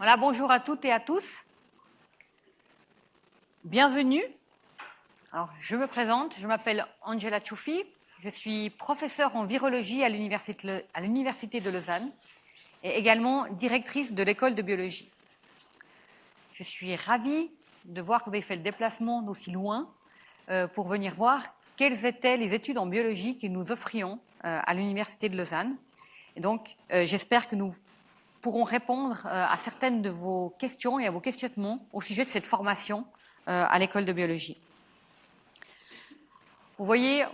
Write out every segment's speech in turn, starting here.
Voilà, bonjour à toutes et à tous. Bienvenue. Alors, je me présente, je m'appelle Angela Choufi, je suis professeure en virologie à l'Université de Lausanne et également directrice de l'école de biologie. Je suis ravie de voir que vous avez fait le déplacement d'aussi loin euh, pour venir voir quelles étaient les études en biologie que nous offrions euh, à l'Université de Lausanne. Et donc, euh, j'espère que nous pourront répondre euh, à certaines de vos questions et à vos questionnements au sujet de cette formation euh, à l'école de biologie. Vous voyez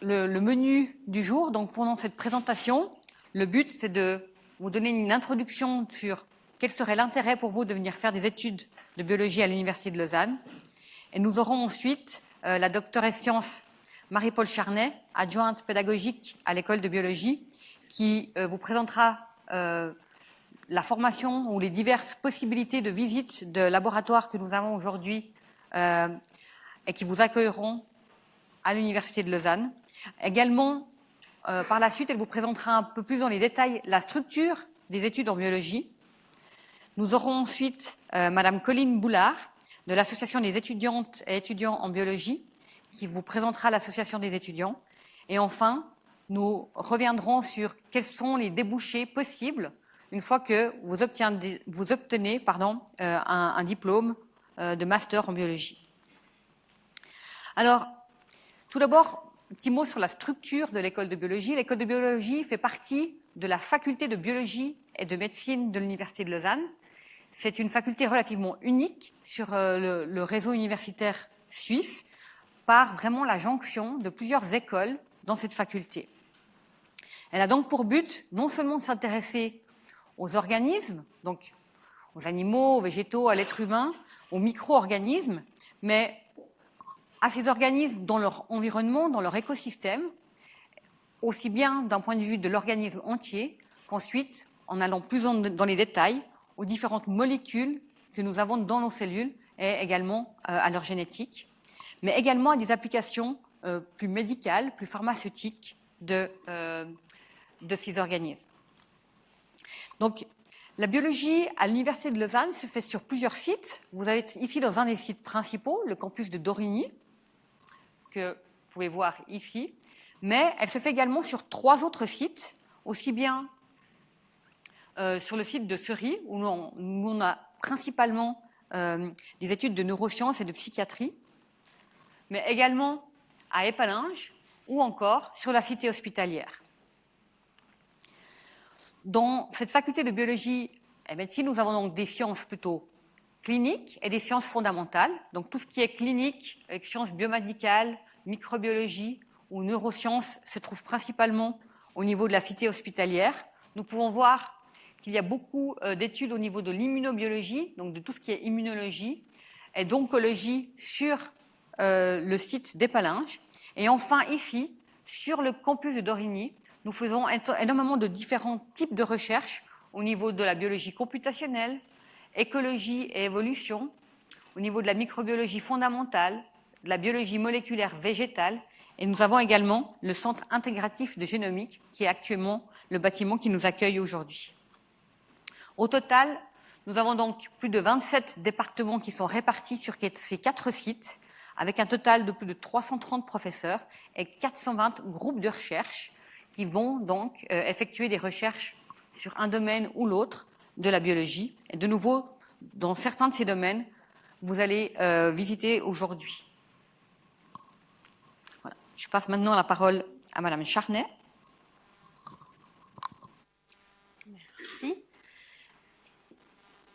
le, menu du jour. Donc pendant cette présentation, le but c'est de vous donner une introduction sur quel serait l'intérêt pour vous de venir faire des études de biologie à l'Université de Lausanne. Et nous aurons ensuite euh, la doctoresse sciences Marie-Paul Charnet, adjointe pédagogique à l'école de biologie, qui euh, vous présentera la formation ou les diverses possibilités de visite de laboratoire que nous avons aujourd'hui euh, et qui vous accueilleront à l'Université de Lausanne. Également, euh, par la suite, elle vous présentera un peu plus dans les détails la structure des études en biologie. Nous aurons ensuite euh, Madame Colline Boulard de l'Association des étudiantes et étudiants en biologie qui vous présentera l'Association des étudiants. Et enfin, nous reviendrons sur quels sont les débouchés possibles une fois que vous obtenez, euh, un, un, diplôme euh, de master en biologie. Alors, tout d'abord, un petit mot sur la structure de l'école de biologie. L'école de biologie fait partie de la faculté de biologie et de médecine de l'Université de Lausanne. C'est une faculté relativement unique sur euh, le, le réseau universitaire suisse par vraiment la jonction de plusieurs écoles dans cette faculté. Elle a donc pour but non seulement de s'intéresser aux organismes, donc aux animaux, aux végétaux, à l'être humain, aux micro-organismes, mais à ces organismes dans leur environnement, dans leur écosystème, aussi bien d'un point de vue de l'organisme entier qu'ensuite, en allant plus dans les détails, aux différentes molécules que nous avons dans nos cellules et également euh, à leur génétique, mais également à des applications euh, plus médicales, plus pharmaceutiques de, euh, de ces organismes. Donc, la biologie à l'Université de Lausanne se fait sur plusieurs sites. Vous êtes ici dans un des sites principaux, le campus de Dorigny, que vous pouvez voir ici. Mais elle se fait également sur trois autres sites, aussi bien euh, sur le site de on, où on a principalement euh, des études de neurosciences et de psychiatrie, mais également à Épalinges ou encore sur la cité hospitalière. Dans cette faculté de biologie et médecine, nous avons donc des sciences plutôt cliniques et des sciences fondamentales. Donc tout ce qui est clinique, avec sciences biomédicales, microbiologie ou neurosciences, se trouve principalement au niveau de la cité hospitalière. Nous pouvons voir qu'il y a beaucoup euh, d'études au niveau de l'immunobiologie, donc de tout ce qui est immunologie, et d'oncologie sur euh, le site d'Épalinges. Et enfin ici, sur le campus de Dorigny, nous faisons énormément de différents types de recherches au niveau de la biologie computationnelle, écologie et évolution, au niveau de la microbiologie fondamentale, de la biologie moléculaire végétale, et nous avons également le Centre intégratif de génomique, qui est actuellement le bâtiment qui nous accueille aujourd'hui. Au total, nous avons donc plus de 27 départements qui sont répartis sur ces quatre sites, avec un total de plus de 330 professeurs et 420 groupes de recherche qui vont donc euh, effectuer des recherches sur un domaine ou l'autre de la biologie. Et de nouveau, dans certains de ces domaines, vous allez euh, visiter aujourd'hui. Voilà. Je passe maintenant la parole à Madame Charnet. Merci.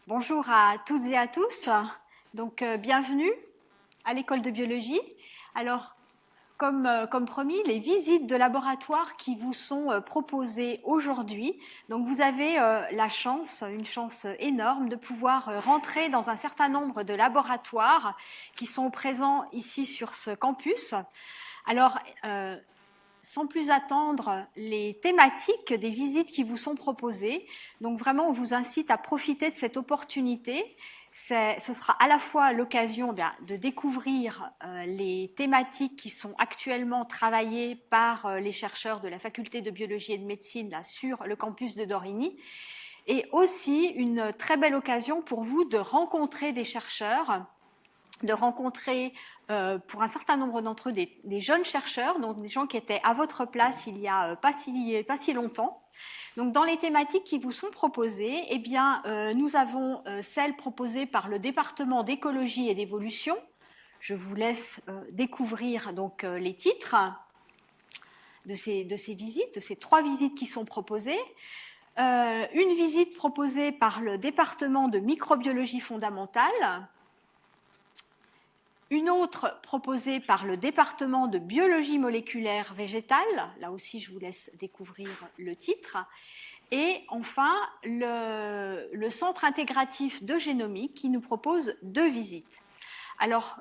Bonjour à toutes et à tous. Donc, euh, bienvenue à l'école de biologie. Alors, comme, euh, comme, promis, les visites de laboratoire qui vous sont euh, proposées aujourd'hui. Donc vous avez euh, la chance, une chance énorme de pouvoir rentrer dans un certain nombre de laboratoires qui sont présents ici sur ce campus. Alors, sans plus attendre les thématiques des visites qui vous sont proposées. Donc vraiment, on vous incite à profiter de cette opportunité ce sera à la fois l'occasion de découvrir euh, les thématiques qui sont actuellement travaillées par euh, les chercheurs de la faculté de biologie et de médecine sur le campus de Dorigny. et aussi une très belle occasion pour vous de rencontrer des chercheurs, de rencontrer euh, pour un certain nombre d'entre eux des, jeunes chercheurs, donc des gens qui étaient à votre place il y a pas si longtemps. Donc dans les thématiques qui vous sont proposées, eh euh, nous avons celles proposées par le département d'écologie et d'évolution. Je vous laisse découvrir donc les titres de ces visites, de ces trois visites qui sont proposées. une visite proposée par le département de microbiologie fondamentale, une autre proposée par le département de biologie moléculaire végétale, là aussi je vous laisse découvrir le titre, et enfin le, centre intégratif de génomique qui nous propose deux visites. Alors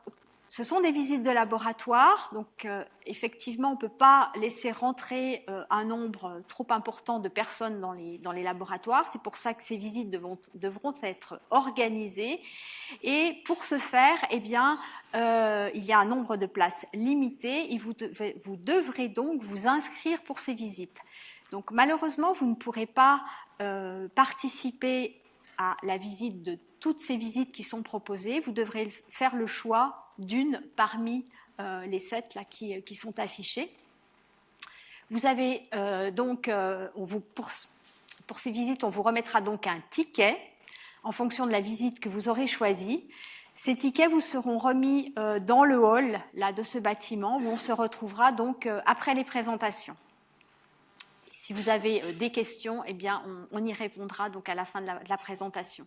ce sont des visites de laboratoire, donc euh, effectivement, on ne peut pas laisser rentrer euh, un nombre trop important de personnes dans les, dans les laboratoires. C'est pour ça que ces visites devront, devront être organisées. Et pour ce faire, eh bien, euh, il y a un nombre de places limité. Et vous, vous devrez donc vous inscrire pour ces visites. Donc malheureusement, vous ne pourrez pas participer à la visite de toutes ces visites qui sont proposées. Vous devrez faire le choix d'une parmi euh, les sept là, qui, qui, sont affichées. Vous avez euh, donc, euh, on vous, pour, pour, ces visites, on vous remettra donc un ticket en fonction de la visite que vous aurez choisie. Ces tickets vous seront remis dans le hall là, de ce bâtiment où on se retrouvera donc après les présentations. Si vous avez des questions, eh on, y répondra donc à la fin de la, présentation.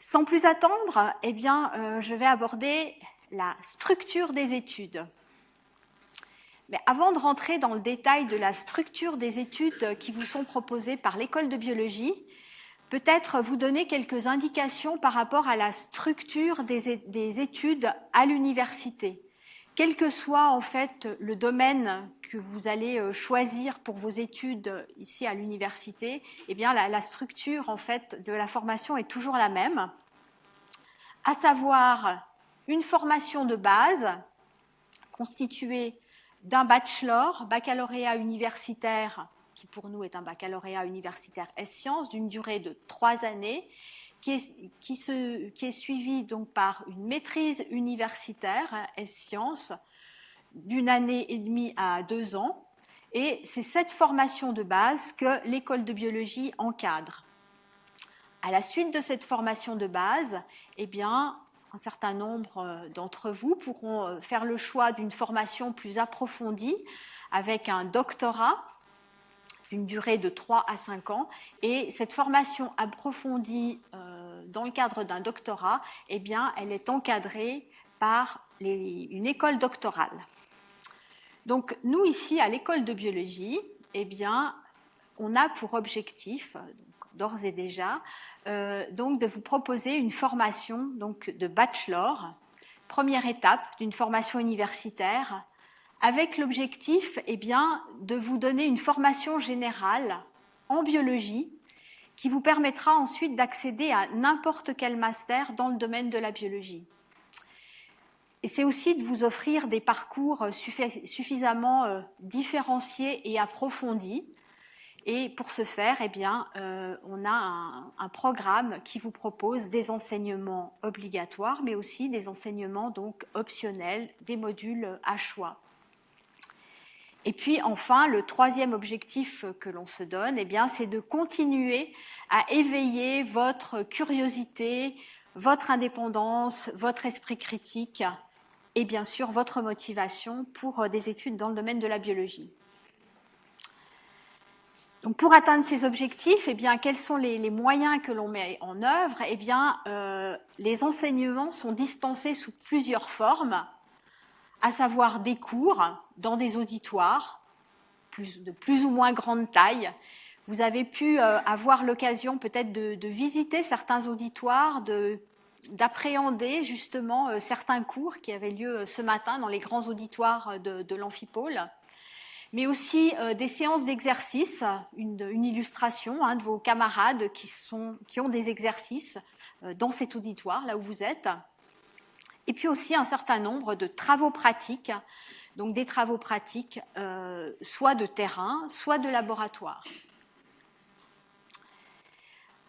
Sans plus attendre, eh euh, je vais aborder la structure des études. Mais avant de rentrer dans le détail de la structure des études qui vous sont proposées par l'école de biologie, peut-être vous donner quelques indications par rapport à la structure des études à l'université. Quel que soit en fait le domaine que vous allez euh, choisir pour vos études ici à l'université, eh bien la, structure en fait de la formation est toujours la même, à savoir une formation de base constituée d'un bachelor, baccalauréat universitaire, qui pour nous est un baccalauréat universitaire S-sciences, d'une durée de trois années, qui est, qui, se, qui est suivi donc par une maîtrise universitaire S-sciences d'une année et demie à deux ans. Et c'est cette formation de base que l'école de biologie encadre. À la suite de cette formation de base, eh bien, un certain nombre euh, d'entre vous pourront euh, faire le choix d'une formation plus approfondie avec un doctorat d'une durée de 3 à 5 ans. Et cette formation approfondie euh, dans le cadre d'un doctorat, eh bien, elle est encadrée par une école doctorale. Donc, nous, ici, à l'école de biologie, eh bien, on a pour objectif, d'ores et déjà, euh, donc de vous proposer une formation donc de bachelor, première étape d'une formation universitaire, avec l'objectif eh bien, de vous donner une formation générale en biologie qui vous permettra ensuite d'accéder à n'importe quel master dans le domaine de la biologie. Et c'est aussi de vous offrir des parcours suffisamment euh, différenciés et approfondis. Et pour ce faire, eh bien, euh, on a un, un, programme qui vous propose des enseignements obligatoires, mais aussi des enseignements donc optionnels, des modules à choix. Et puis enfin, le troisième objectif que l'on se donne, eh bien, c'est de continuer à éveiller votre curiosité, votre indépendance, votre esprit critique et bien sûr votre motivation pour euh, des études dans le domaine de la biologie. Donc pour atteindre ces objectifs, eh bien, quels sont les, moyens que l'on met en œuvre? Eh bien, euh, les enseignements sont dispensés sous plusieurs formes, à savoir des cours dans des auditoires plus, de plus ou moins grande taille. Vous avez pu euh, avoir l'occasion peut-être de, visiter certains auditoires, de d'appréhender justement euh, certains cours qui avaient lieu euh, ce matin dans les grands auditoires de, de l'amphipôle, mais aussi euh, des séances d'exercice, une, illustration hein, de vos camarades qui, sont, qui ont des exercices dans cet auditoire, là où vous êtes, et puis aussi un certain nombre de travaux pratiques, donc des travaux pratiques soit de terrain, soit de laboratoire.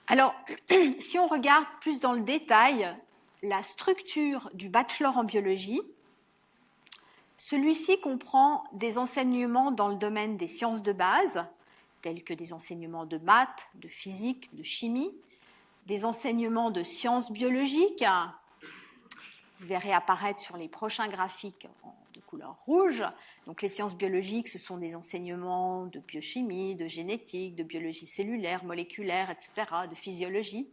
Alors, si on regarde plus dans le détail la structure du bachelor en biologie, celui-ci comprend des enseignements dans le domaine des sciences de base, tels que des enseignements de maths, de physique, de chimie, des enseignements de sciences biologiques, vous verrez apparaître sur les prochains graphiques de couleur rouge. Donc les sciences biologiques, ce sont des enseignements de biochimie, de génétique, de biologie cellulaire, moléculaire, etc., de physiologie.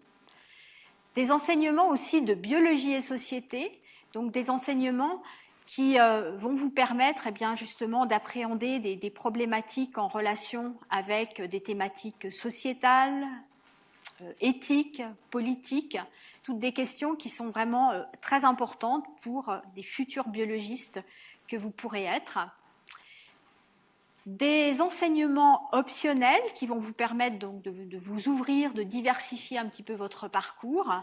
Des enseignements aussi de biologie et société, donc des enseignements qui euh, vont vous permettre eh bien, justement d'appréhender des, problématiques en relation avec des thématiques sociétales, euh, éthiques, politiques, toutes des questions qui sont vraiment euh, très importantes pour des futurs biologistes que vous pourrez être. Des enseignements optionnels qui vont vous permettre donc de, vous ouvrir, de diversifier un petit peu votre parcours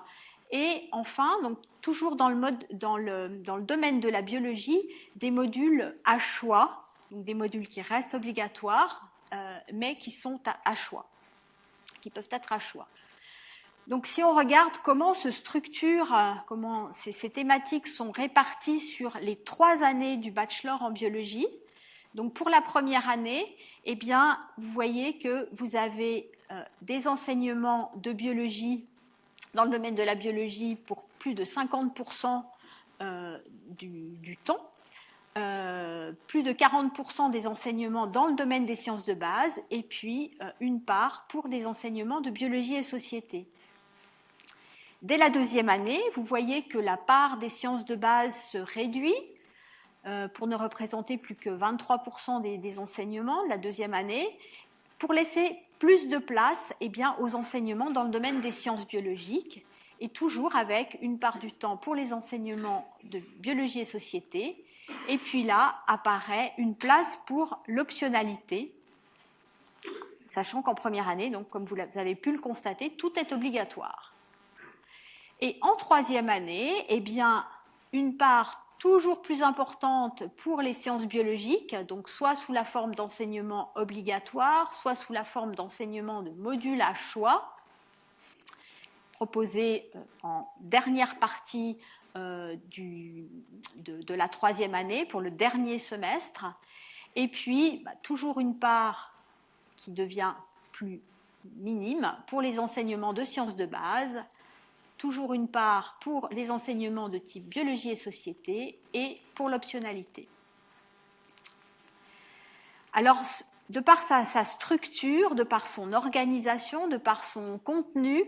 et enfin, donc toujours dans le, mode, dans, le, dans le domaine de la biologie, des modules à choix, donc des modules qui restent obligatoires, euh, mais qui sont à, choix, qui peuvent être à choix. Donc si on regarde comment se structure, euh, comment ces, thématiques sont réparties sur les trois années du bachelor en biologie, donc pour la première année, eh bien, vous voyez que vous avez euh, des enseignements de biologie dans le domaine de la biologie pour plus de 50% euh, du, du, temps, euh, plus de 40% des enseignements dans le domaine des sciences de base, et puis euh, une part pour les enseignements de biologie et société. Dès la deuxième année, vous voyez que la part des sciences de base se réduit euh, pour ne représenter plus que 23% des, enseignements de la deuxième année, pour laisser plus de place eh aux enseignements dans le domaine des sciences biologiques et toujours avec une part du temps pour les enseignements de biologie et société. Et puis là apparaît une place pour l'optionnalité, sachant qu'en première année, comme vous avez pu le constater, tout est obligatoire. Et en troisième année, eh une part toujours plus importante pour les sciences biologiques, donc soit sous la forme d'enseignement obligatoire, soit sous la forme d'enseignement de modules à choix, proposés euh, en dernière partie euh, de, la troisième année pour le dernier semestre, et puis bah, toujours une part qui devient plus minime pour les enseignements de sciences de base, toujours une part pour les enseignements de type biologie et société et pour l'optionnalité. Alors, de par sa, structure, de par son organisation, de par son contenu,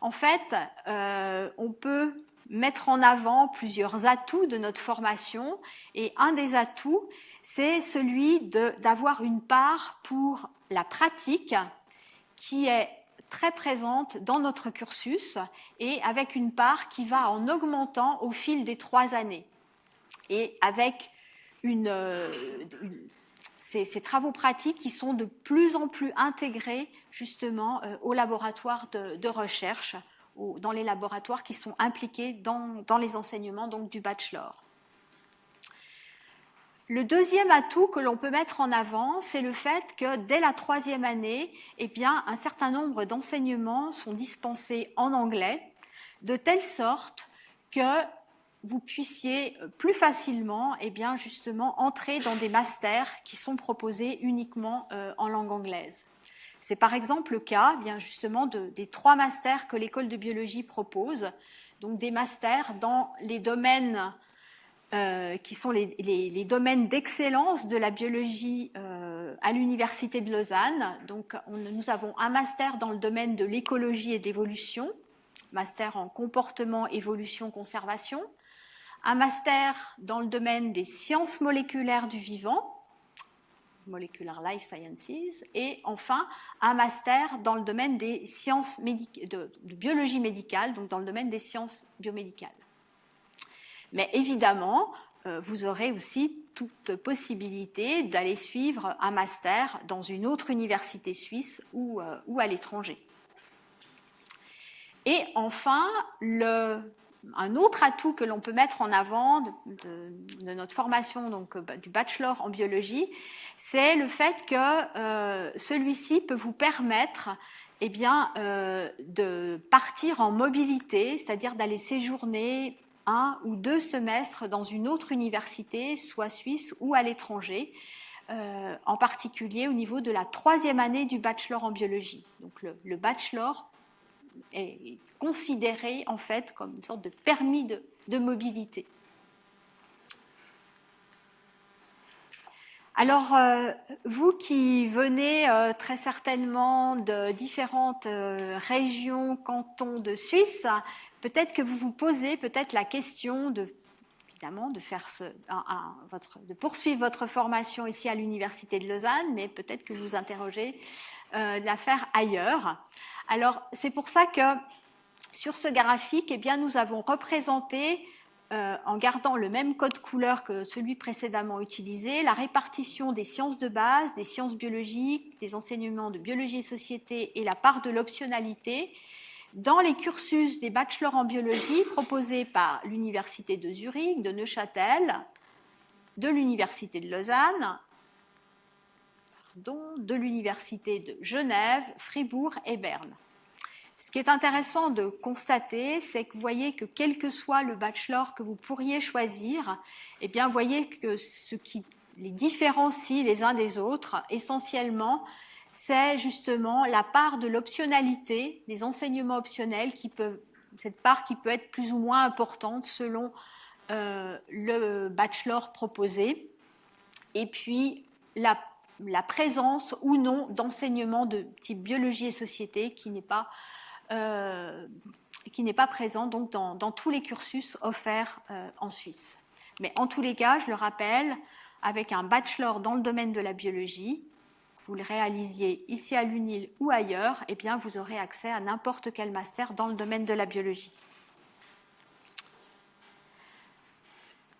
en fait, euh, on peut mettre en avant plusieurs atouts de notre formation et un des atouts, c'est celui d'avoir une part pour la pratique qui est très présente dans notre cursus et avec une part qui va en augmentant au fil des trois années. Et avec euh, ces, travaux pratiques qui sont de plus en plus intégrés justement euh, au laboratoire de, de recherche, ou dans les laboratoires qui sont impliqués dans, dans les enseignements donc, du bachelor. Le deuxième atout que l'on peut mettre en avant, c'est le fait que dès la troisième année, eh bien, un certain nombre d'enseignements sont dispensés en anglais, de telle sorte que vous puissiez plus facilement, eh bien, justement, entrer dans des masters qui sont proposés uniquement euh, en langue anglaise. C'est par exemple le cas, bien justement, de, des trois masters que l'école de biologie propose, donc des masters dans les domaines euh, qui sont les, les, les domaines d'excellence de la biologie euh, à l'Université de Lausanne. Donc, on, nous avons un master dans le domaine de l'écologie et de l'évolution, master en comportement, évolution, conservation, un master dans le domaine des sciences moléculaires du vivant, Molecular Life Sciences, et enfin un master dans le domaine des sciences de, de biologie médicale, donc dans le domaine des sciences biomédicales. Mais évidemment, euh, vous aurez aussi toute possibilité d'aller suivre un master dans une autre université suisse ou, euh, ou à l'étranger. Et enfin, le, un autre atout que l'on peut mettre en avant de, de, de, notre formation, donc euh, du bachelor en biologie, c'est le fait que euh, celui-ci peut vous permettre eh bien, euh, de partir en mobilité, c'est-à-dire d'aller séjourner ou deux semestres dans une autre université, soit suisse ou à l'étranger, euh, en particulier au niveau de la troisième année du bachelor en biologie. Donc le, bachelor est considéré en fait comme une sorte de permis de, mobilité. Alors, euh, vous qui venez euh, très certainement de différentes régions, cantons de Suisse, peut-être que vous vous posez peut-être la question de évidemment de faire ce, de poursuivre votre formation ici à l'université de Lausanne, mais peut-être que vous interrogez euh, de la faire ailleurs. Alors c'est pour ça que sur ce graphique, eh bien nous avons représenté euh, en gardant le même code couleur que celui précédemment utilisé, la répartition des sciences de base, des sciences biologiques, des enseignements de biologie et société et la part de l'optionnalité dans les cursus des bachelors en biologie proposés par l'Université de Zurich, de Neuchâtel, de l'Université de Lausanne, pardon, de l'Université de Genève, Fribourg et Berne. Ce qui est intéressant de constater, c'est que vous voyez que quel que soit le bachelor que vous pourriez choisir, eh bien, vous voyez que ce qui les différencie les uns des autres, essentiellement, c'est justement la part de l'optionnalité, des enseignements optionnels, qui peuvent, cette part qui peut être plus ou moins importante selon euh, le bachelor proposé, et puis la, la présence ou non d'enseignements de type biologie et société qui n'est pas euh, qui n'est pas présent donc dans, dans, tous les cursus offerts euh, en Suisse. Mais en tous les cas, je le rappelle, avec un bachelor dans le domaine de la biologie, vous le réalisiez ici à l'UNIL ou ailleurs, eh bien vous aurez accès à n'importe quel master dans le domaine de la biologie.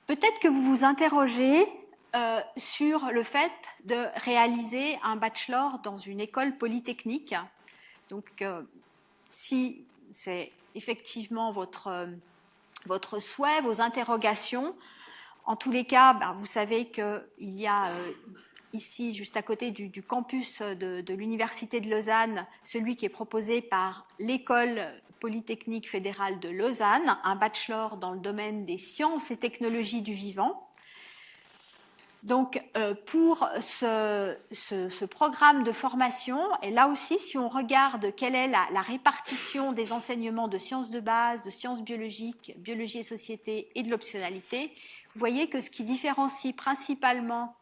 Peut-être que vous vous interrogez euh, sur le fait de réaliser un bachelor dans une école polytechnique. Donc, euh, si c'est effectivement votre, euh, votre souhait, vos interrogations. En tous les cas, ben, vous savez qu'il y a ici, juste à côté du, campus de, l'Université de Lausanne, celui qui est proposé par l'École polytechnique fédérale de Lausanne, un bachelor dans le domaine des sciences et technologies du vivant. Donc, euh, pour ce, programme de formation, et là aussi, si on regarde quelle est la, la, répartition des enseignements de sciences de base, de sciences biologiques, biologie et société et de l'optionnalité, vous voyez que ce qui différencie principalement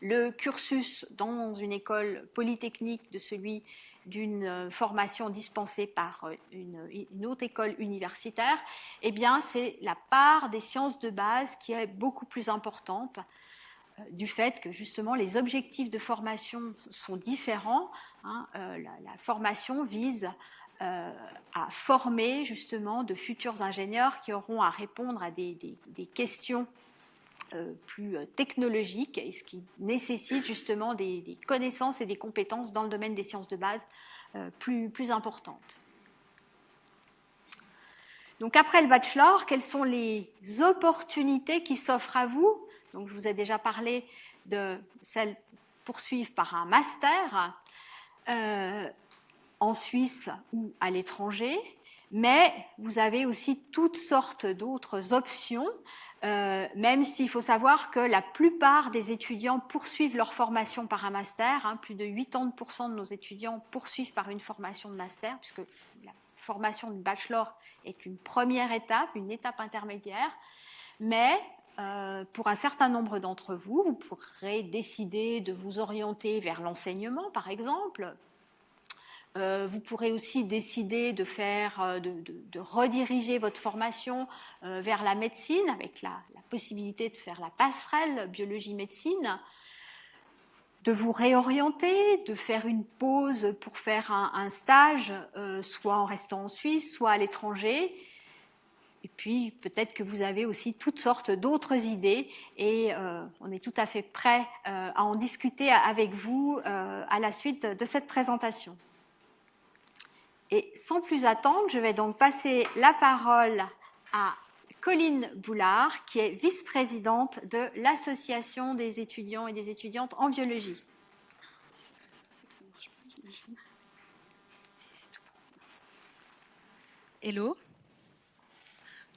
le cursus dans une école polytechnique de celui d'une formation dispensée par une, une, autre école universitaire, eh bien, c'est la part des sciences de base qui est beaucoup plus importante du fait que justement les objectifs de formation sont différents. Hein, euh, la, formation vise euh, à former justement de futurs ingénieurs qui auront à répondre à des, questions euh, plus technologiques et ce qui nécessite justement des, connaissances et des compétences dans le domaine des sciences de base euh, plus, plus importantes. Donc après le bachelor, quelles sont les opportunités qui s'offrent à vous? Donc, je vous ai déjà parlé de celle poursuivre par un master euh, en Suisse ou à l'étranger, mais vous avez aussi toutes sortes d'autres options, euh, même s'il faut savoir que la plupart des étudiants poursuivent leur formation par un master. Hein, plus de 80% de nos étudiants poursuivent par une formation de master, puisque la formation de bachelor est une première étape, une étape intermédiaire. Mais euh, pour un certain nombre d'entre vous, vous pourrez décider de vous orienter vers l'enseignement, par exemple. Euh, vous pourrez aussi décider de faire, euh, de, rediriger votre formation euh, vers la médecine, avec la, possibilité de faire la passerelle biologie-médecine, de vous réorienter, de faire une pause pour faire un, stage, soit en restant en Suisse, soit à l'étranger, et puis peut-être que vous avez aussi toutes sortes d'autres idées et on est tout à fait prêt à en discuter avec vous à la suite de cette présentation. Et sans plus attendre, je vais donc passer la parole à Colline Boulard, qui est vice-présidente de l'Association des étudiants et des étudiantes en biologie. Hello.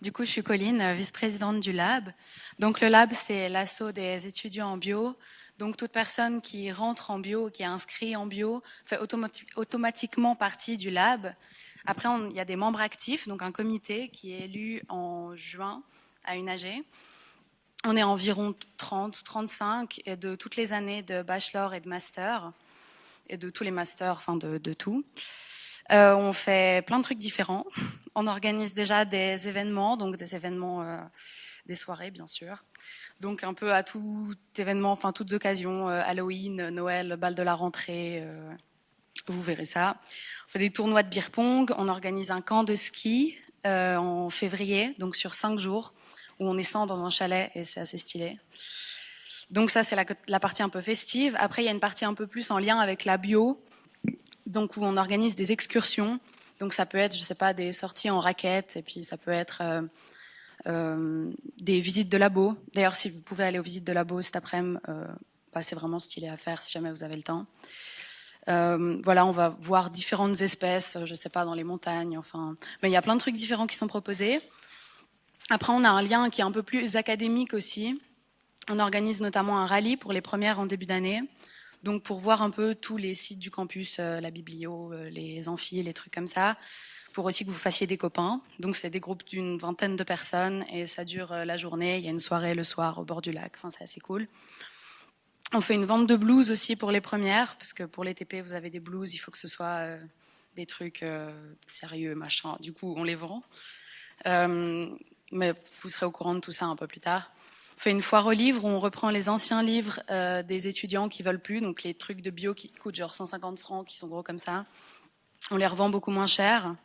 Du coup, je suis Colline, vice-présidente du Lab. Donc, le Lab, c'est l'assaut des étudiants en bio donc, toute personne qui rentre en bio, qui est inscrit en bio, fait automatiquement partie du lab. Après, il y a des membres actifs, donc un comité qui est élu en juin à UNAG. On est environ 30, 35 et de toutes les années de bachelor et de master et de tous les masters, enfin de, tout. Euh, on fait plein de trucs différents. On organise déjà des événements, donc des événements, euh, des soirées bien sûr. Donc un peu à tout événement, enfin toutes occasions, euh, Halloween, Noël, bal de la rentrée, vous verrez ça. On fait des tournois de beer pong, on organise un camp de ski en février, donc sur cinq jours, où on est 100 dans un chalet et c'est assez stylé. Donc ça, c'est la, partie un peu festive. Après, il y a une partie un peu plus en lien avec la bio, donc où on organise des excursions. Donc ça peut être, je sais pas, des sorties en raquettes, et puis ça peut être euh, euh, des visites de labo. D'ailleurs, si vous pouvez aller aux visites de labo cet après-midi, euh, bah, c'est vraiment stylé à faire si jamais vous avez le temps. Euh, voilà, on va voir différentes espèces, je sais pas, dans les montagnes, enfin. Il y a plein de trucs différents qui sont proposés. Après, on a un lien qui est un peu plus académique aussi. On organise notamment un rallye pour les premières en début d'année. Donc pour voir un peu tous les sites du campus, euh, la biblio, euh, les amphis, les trucs comme ça, aussi que vous fassiez des copains. Donc c'est des groupes d'une vingtaine de personnes et ça dure euh, la journée. Il y a une soirée le soir au bord du lac. Enfin c'est assez cool. On fait une vente de blues aussi pour les premières, parce que pour les TP vous avez des blues, il faut que ce soit des trucs sérieux, machin. Du coup on les vend. mais vous serez au courant de tout ça un peu plus tard. On fait une foire aux livres où on reprend les anciens livres euh, des étudiants qui veulent plus, donc les trucs de bio qui coûtent genre 150 francs, qui sont gros comme ça. On les revend beaucoup moins cher.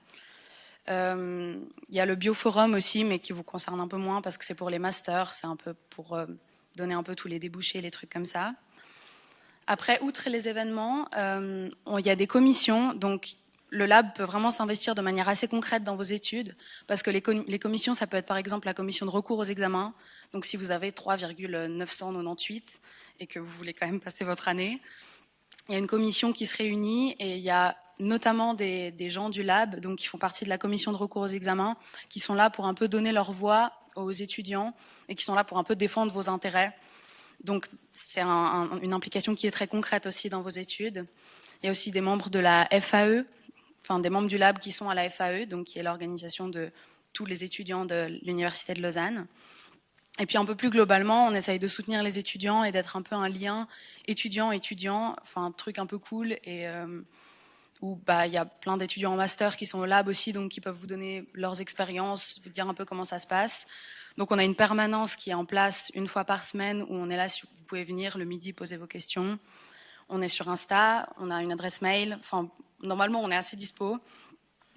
Euh, il y a le Bioforum aussi, mais qui vous concerne un peu moins parce que c'est pour les masters, c'est un peu pour euh, donner un peu tous les débouchés, les trucs comme ça. Après, outre les événements, il y a des commissions, donc le lab peut vraiment s'investir de manière assez concrète dans vos études, parce que les, commissions, ça peut être par exemple la commission de recours aux examens. Donc si vous avez 3,998 et que vous voulez quand même passer votre année, il y a une commission qui se réunit et il y a notamment des, gens du lab, donc qui font partie de la commission de recours aux examens, qui sont là pour un peu donner leur voix aux étudiants et qui sont là pour un peu défendre vos intérêts. Donc c'est une implication qui est très concrète aussi dans vos études. Il y a aussi des membres de la FAE, enfin des membres du lab qui sont à la FAE, donc qui est l'organisation de tous les étudiants de l'Université de Lausanne. Et puis un peu plus globalement, on essaye de soutenir les étudiants et d'être un peu un lien étudiant-étudiant, enfin un truc un peu cool et euh, où bah il y a plein d'étudiants en master qui sont au lab aussi, donc qui peuvent vous donner leurs expériences, vous dire un peu comment ça se passe. Donc on a une permanence qui est en place une fois par semaine où on est là, vous pouvez venir le midi poser vos questions. On est sur Insta, on a une adresse mail, enfin normalement, on est assez dispo.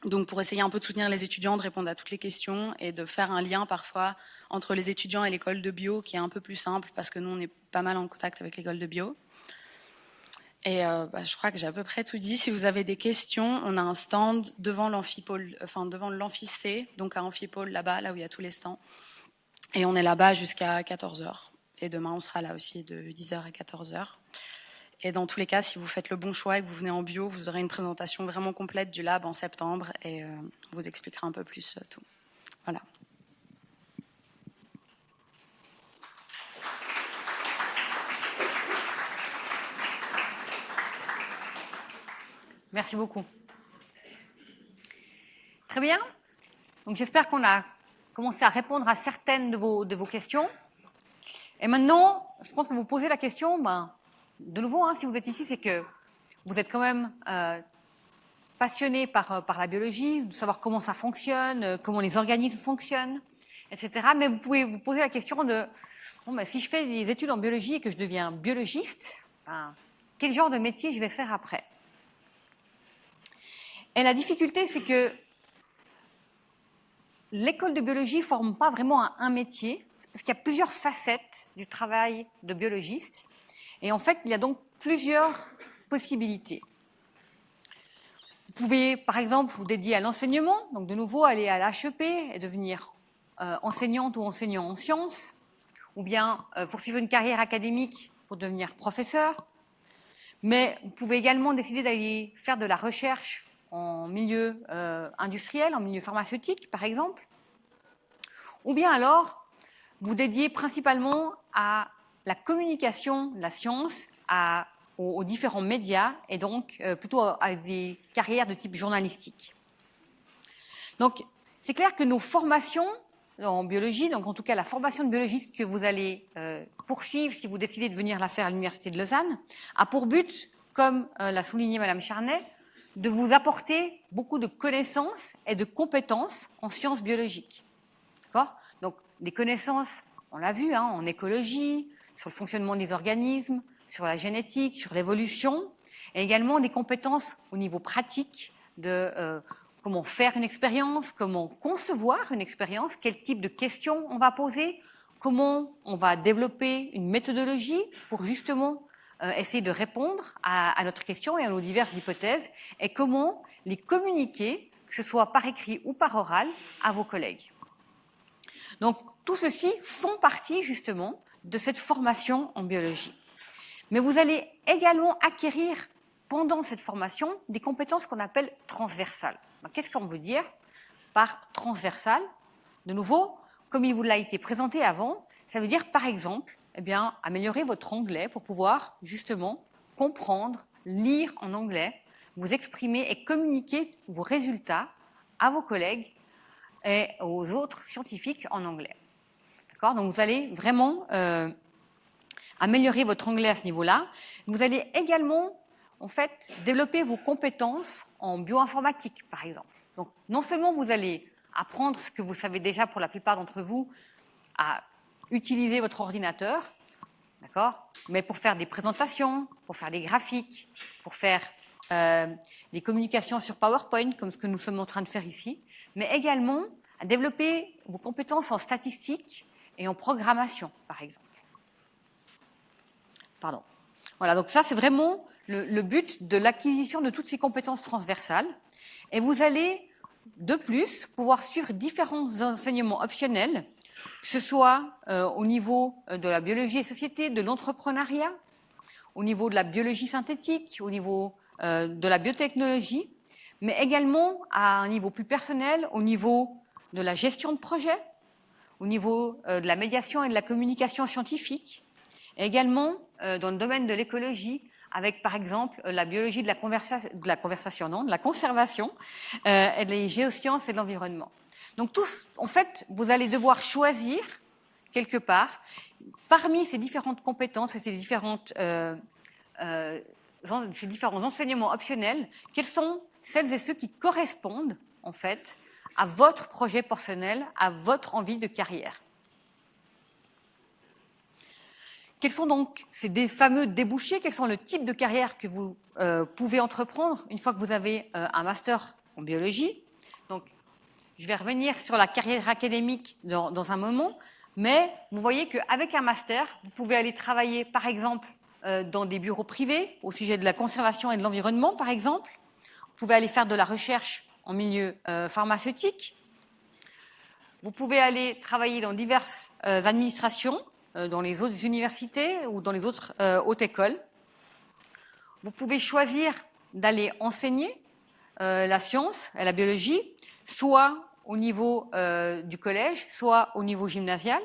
Donc, pour essayer un peu de soutenir les étudiants, de répondre à toutes les questions et de faire un lien parfois entre les étudiants et l'école de bio, qui est un peu plus simple parce que nous, on est pas mal en contact avec l'école de bio. Et euh, bah, je crois que j'ai à peu près tout dit. Si vous avez des questions, on a un stand devant l'amphipôle, enfin devant l'amphicé, donc à amphipôle là-bas, là où il y a tous les stands. Et on est là-bas jusqu'à 14h. Et demain, on sera là aussi de 10h à 14h. Et dans tous les cas, si vous faites le bon choix et que vous venez en bio, vous aurez une présentation vraiment complète du lab en septembre et euh, on vous expliquera un peu plus euh, tout. Voilà. Merci beaucoup. Très bien. Donc j'espère qu'on a commencé à répondre à certaines de vos, questions. Et maintenant, je pense que vous posez la question, ben, de nouveau, hein, si vous êtes ici, c'est que vous êtes quand même euh, passionné par, euh, par la biologie, de savoir comment ça fonctionne, euh, comment les organismes fonctionnent, etc. Mais vous pouvez vous poser la question de ben, si je fais des études en biologie et que je deviens biologiste, ben, quel genre de métier je vais faire après? Et la difficulté, c'est que l'école de biologie ne forme pas vraiment un, métier, parce qu'il y a plusieurs facettes du travail de biologiste. Et en fait, il y a donc plusieurs possibilités. Vous pouvez, par exemple, vous dédier à l'enseignement, donc de nouveau aller à l'HEP et devenir euh, enseignante ou enseignant en sciences, ou bien euh, poursuivre une carrière académique pour devenir professeur. Mais vous pouvez également décider d'aller faire de la recherche en milieu euh, industriel, en milieu pharmaceutique, par exemple. Ou bien alors, vous dédiez principalement à la communication de la science, aux, différents médias, et donc euh, plutôt à des carrières de type journalistique. Donc, c'est clair que nos formations en biologie, donc en tout cas la formation de biologiste que vous allez euh, poursuivre si vous décidez de venir la faire à l'Université de Lausanne, a pour but, comme l'a souligné Madame Charnet, de vous apporter beaucoup de connaissances et de compétences en sciences biologiques. D'accord? Donc des connaissances, on l'a vu, hein, en écologie, sur le fonctionnement des organismes, sur la génétique, sur l'évolution, et également des compétences au niveau pratique de euh, comment faire une expérience, comment concevoir une expérience, quel type de questions on va poser, comment on va développer une méthodologie pour justement essayer de répondre à, notre question et à nos diverses hypothèses, et comment les communiquer, que ce soit par écrit ou par oral, à vos collègues. Donc, tout ceci font partie justement de cette formation en biologie. Mais vous allez également acquérir pendant cette formation des compétences qu'on appelle transversales. Qu'est-ce qu'on veut dire par transversal? De nouveau, comme il vous l'a été présenté avant, ça veut dire par exemple, eh bien, améliorer votre anglais pour pouvoir justement comprendre, lire en anglais, vous exprimer et communiquer vos résultats à vos collègues et aux autres scientifiques en anglais. D'accord? Donc vous allez vraiment euh, améliorer votre anglais à ce niveau-là. Vous allez également en fait, développer vos compétences en bioinformatique, par exemple. Donc, non seulement vous allez apprendre ce que vous savez déjà pour la plupart d'entre vous, à utiliser votre ordinateur, d'accord Mais pour faire des présentations, pour faire des graphiques, pour faire euh, des communications sur PowerPoint, comme ce que nous sommes en train de faire ici, mais également à développer vos compétences en statistique et en programmation, par exemple. Pardon. Voilà, donc ça, c'est vraiment le, but de l'acquisition de toutes ces compétences transversales. Et vous allez, de plus, pouvoir suivre différents enseignements optionnels, que ce soit euh, au niveau euh, de la biologie et société, de l'entrepreneuriat, au niveau de la biologie synthétique, au niveau euh, de la biotechnologie, mais également à un niveau plus personnel, au niveau de la gestion de projet, au niveau de la médiation et de la communication scientifique, et également dans le domaine de l'écologie, avec par exemple la biologie de la, conversation, de la conservation, euh, et les géosciences et de l'environnement. Donc tous, en fait, vous allez devoir choisir quelque part parmi ces différentes compétences et ces euh, euh, différents enseignements optionnels, quels sont celles et ceux qui correspondent en fait à votre projet personnel, à votre envie de carrière. Quels sont donc ces fameux débouchés? Quels sont le type de carrière que vous euh, pouvez entreprendre une fois que vous avez un master en biologie? Je vais revenir sur la carrière académique dans, un moment, mais vous voyez qu'avec un master, vous pouvez aller travailler, par exemple, euh, dans des bureaux privés au sujet de la conservation et de l'environnement, par exemple. Vous pouvez aller faire de la recherche en milieu pharmaceutique. Vous pouvez aller travailler dans diverses administrations euh, dans les autres universités ou dans les autres euh, hautes écoles. Vous pouvez choisir d'aller enseigner euh, la science et la biologie, soit au niveau du collège, soit au niveau gymnasial.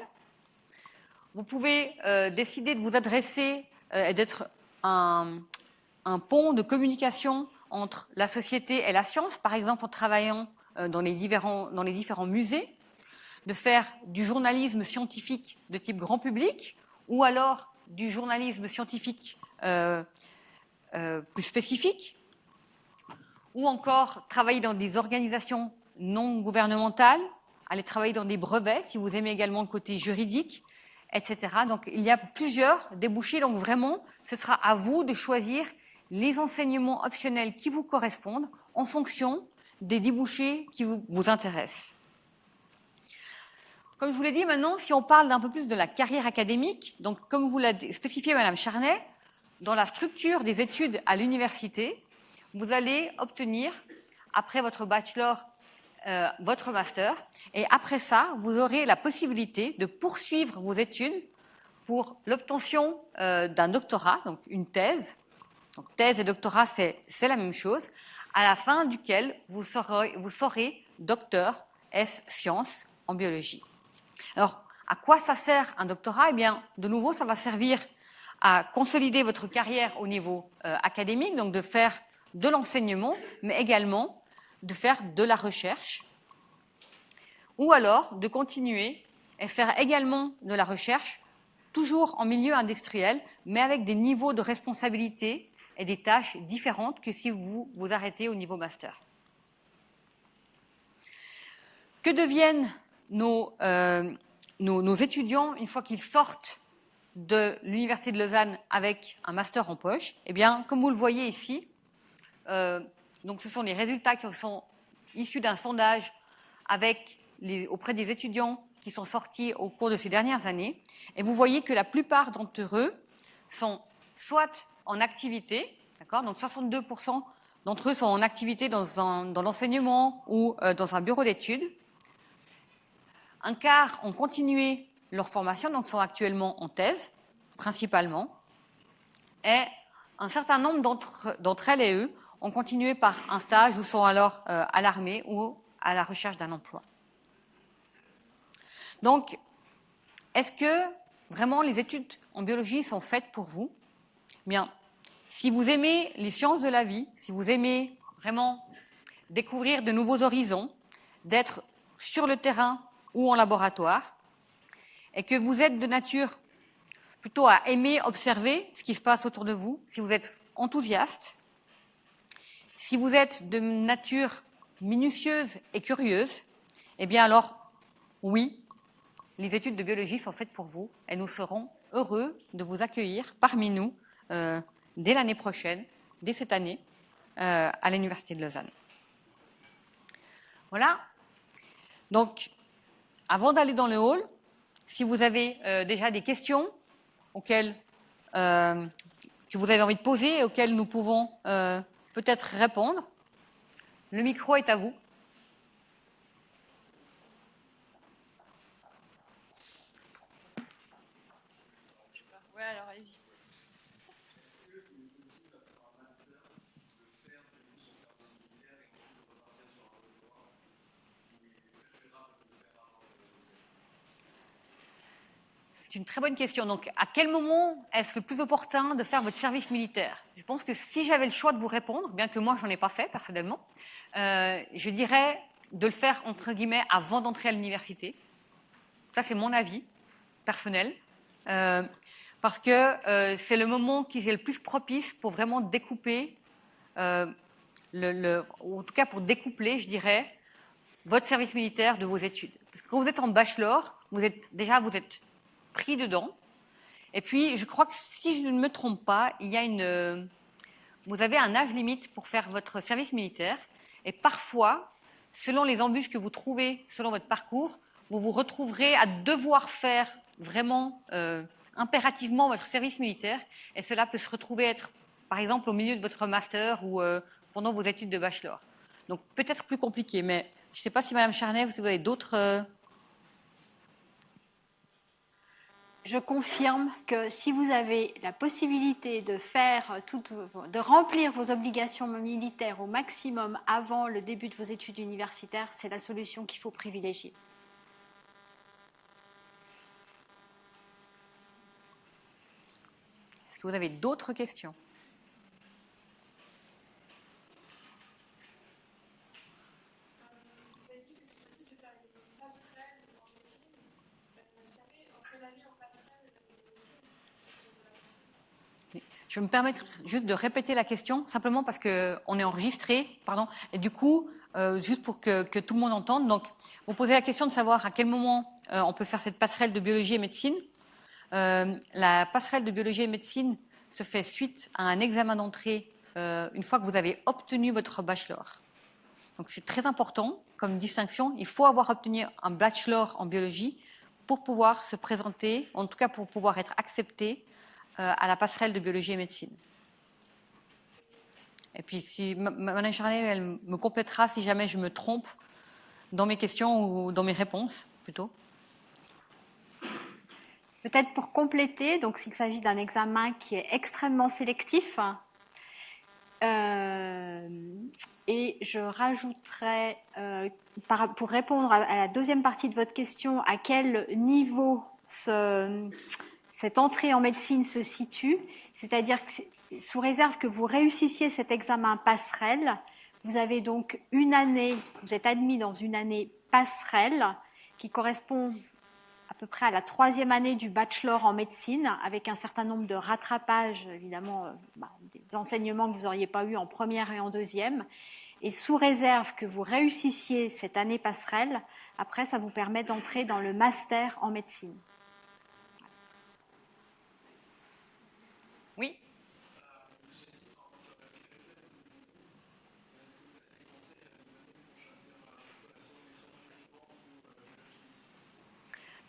Vous pouvez décider de vous adresser et d'être un, pont de communication entre la société et la science, par exemple en travaillant dans les différents musées de faire du journalisme scientifique de type grand public ou alors du journalisme scientifique euh, euh, plus spécifique ou encore travailler dans des organisations non gouvernementales, aller travailler dans des brevets si vous aimez également le côté juridique, etc. Donc il y a plusieurs débouchés, donc vraiment ce sera à vous de choisir les enseignements optionnels qui vous correspondent en fonction des débouchés qui vous, vous intéressent. Comme je vous l'ai dit maintenant, si on parle d'un peu plus de la carrière académique, donc comme vous l'a spécifié Madame Charnet, dans la structure des études à l'université, vous allez obtenir, après votre bachelor, euh, votre master, et après ça, vous aurez la possibilité de poursuivre vos études pour l'obtention euh, d'un doctorat, donc une thèse. Donc thèse et doctorat, c'est la même chose, à la fin duquel vous serez, docteur S sciences en biologie. Alors, à quoi ça sert un doctorat? Eh bien, de nouveau, ça va servir à consolider votre carrière au niveau euh, académique, donc de faire de l'enseignement, mais également de faire de la recherche, ou alors de continuer et faire également de la recherche, toujours en milieu industriel, mais avec des niveaux de responsabilité et des tâches différentes que si vous vous arrêtez au niveau master. Que deviennent nos, euh, nos, étudiants une fois qu'ils sortent de l'Université de Lausanne avec un master en poche? Eh bien, comme vous le voyez ici, euh, donc ce sont les résultats qui sont issus d'un sondage auprès des étudiants qui sont sortis au cours de ces dernières années. Et vous voyez que la plupart d'entre eux sont soit en activité, d'accord Donc 62% d'entre eux sont en activité dans, l'enseignement ou euh, dans un bureau d'études. Un quart ont continué leur formation, donc sont actuellement en thèse, principalement. Et un certain nombre d'entre elles et eux ont continué par un stage ou sont alors euh, à l'armée ou à la recherche d'un emploi. Donc, est-ce que vraiment les études en biologie sont faites pour vous? Bien, si vous aimez les sciences de la vie, si vous aimez vraiment découvrir de nouveaux horizons, d'être sur le terrain ou en laboratoire, et que vous êtes de nature plutôt à aimer observer ce qui se passe autour de vous, si vous êtes enthousiaste, si vous êtes de nature minutieuse et curieuse, eh bien alors, oui, les études de biologie sont faites pour vous et nous serons heureux de vous accueillir parmi nous euh, dès l'année prochaine, dès cette année, euh, à l'Université de Lausanne. Voilà. Donc, avant d'aller dans le hall, si vous avez euh, déjà des questions auxquelles, que vous avez envie de poser et auxquelles nous pouvons peut-être répondre, le micro est à vous. C'est une très bonne question. Donc, à quel moment est-ce le plus opportun de faire votre service militaire? Je pense que si j'avais le choix de vous répondre, bien que moi, j'en ai pas fait personnellement, euh, je dirais de le faire, entre guillemets, avant d'entrer à l'université. Ça, c'est mon avis personnel. Euh, parce que euh, c'est le moment qui est le plus propice pour vraiment découper, le, en tout cas pour découpler, je dirais, votre service militaire de vos études. Parce que quand vous êtes en bachelor, vous êtes déjà vous êtes pris dedans. Et puis, je crois que si je ne me trompe pas, il y a une, vous avez un âge limite pour faire votre service militaire. Et parfois, selon les embûches que vous trouvez, selon votre parcours, vous vous retrouverez à devoir faire vraiment euh, impérativement votre service militaire. Et cela peut se retrouver être, par exemple, au milieu de votre master ou euh, pendant vos études de bachelor. Donc peut-être plus compliqué, mais je ne sais pas si Madame Charnet, vous avez d'autres. Euh... Je confirme que si vous avez la possibilité de faire tout, de remplir vos obligations militaires au maximum avant le début de vos études universitaires, c'est la solution qu'il faut privilégier. Est-ce que vous avez d'autres questions? Je vais me permettre juste de répéter la question, simplement parce qu'on est enregistré, pardon, et du coup, euh, juste pour que, tout le monde entende. Donc, vous posez la question de savoir à quel moment euh, on peut faire cette passerelle de biologie et médecine. Euh, la passerelle de biologie et médecine se fait suite à un examen d'entrée une fois que vous avez obtenu votre bachelor. Donc, c'est très important comme distinction. Il faut avoir obtenu un bachelor en biologie pour pouvoir se présenter, en tout cas pour pouvoir être accepté à la passerelle de biologie et médecine. Et puis, si Madame Charlet, elle me complétera si jamais je me trompe dans mes questions ou dans mes réponses, plutôt. Peut-être pour compléter, donc s'il s'agit d'un examen qui est extrêmement sélectif, Euh, et je rajouterai, euh, pour répondre à, la deuxième partie de votre question, à quel niveau ce, cette entrée en médecine se situe, c'est-à-dire que sous réserve que vous réussissiez cet examen passerelle, vous avez donc une année, vous êtes admis dans une année passerelle qui correspond à peu près à la troisième année du bachelor en médecine, avec un certain nombre de rattrapages, évidemment, euh, bah, des enseignements que vous n'auriez pas eu en première et en deuxième. Et sous réserve que vous réussissiez cette année passerelle, après, ça vous permet d'entrer dans le master en médecine.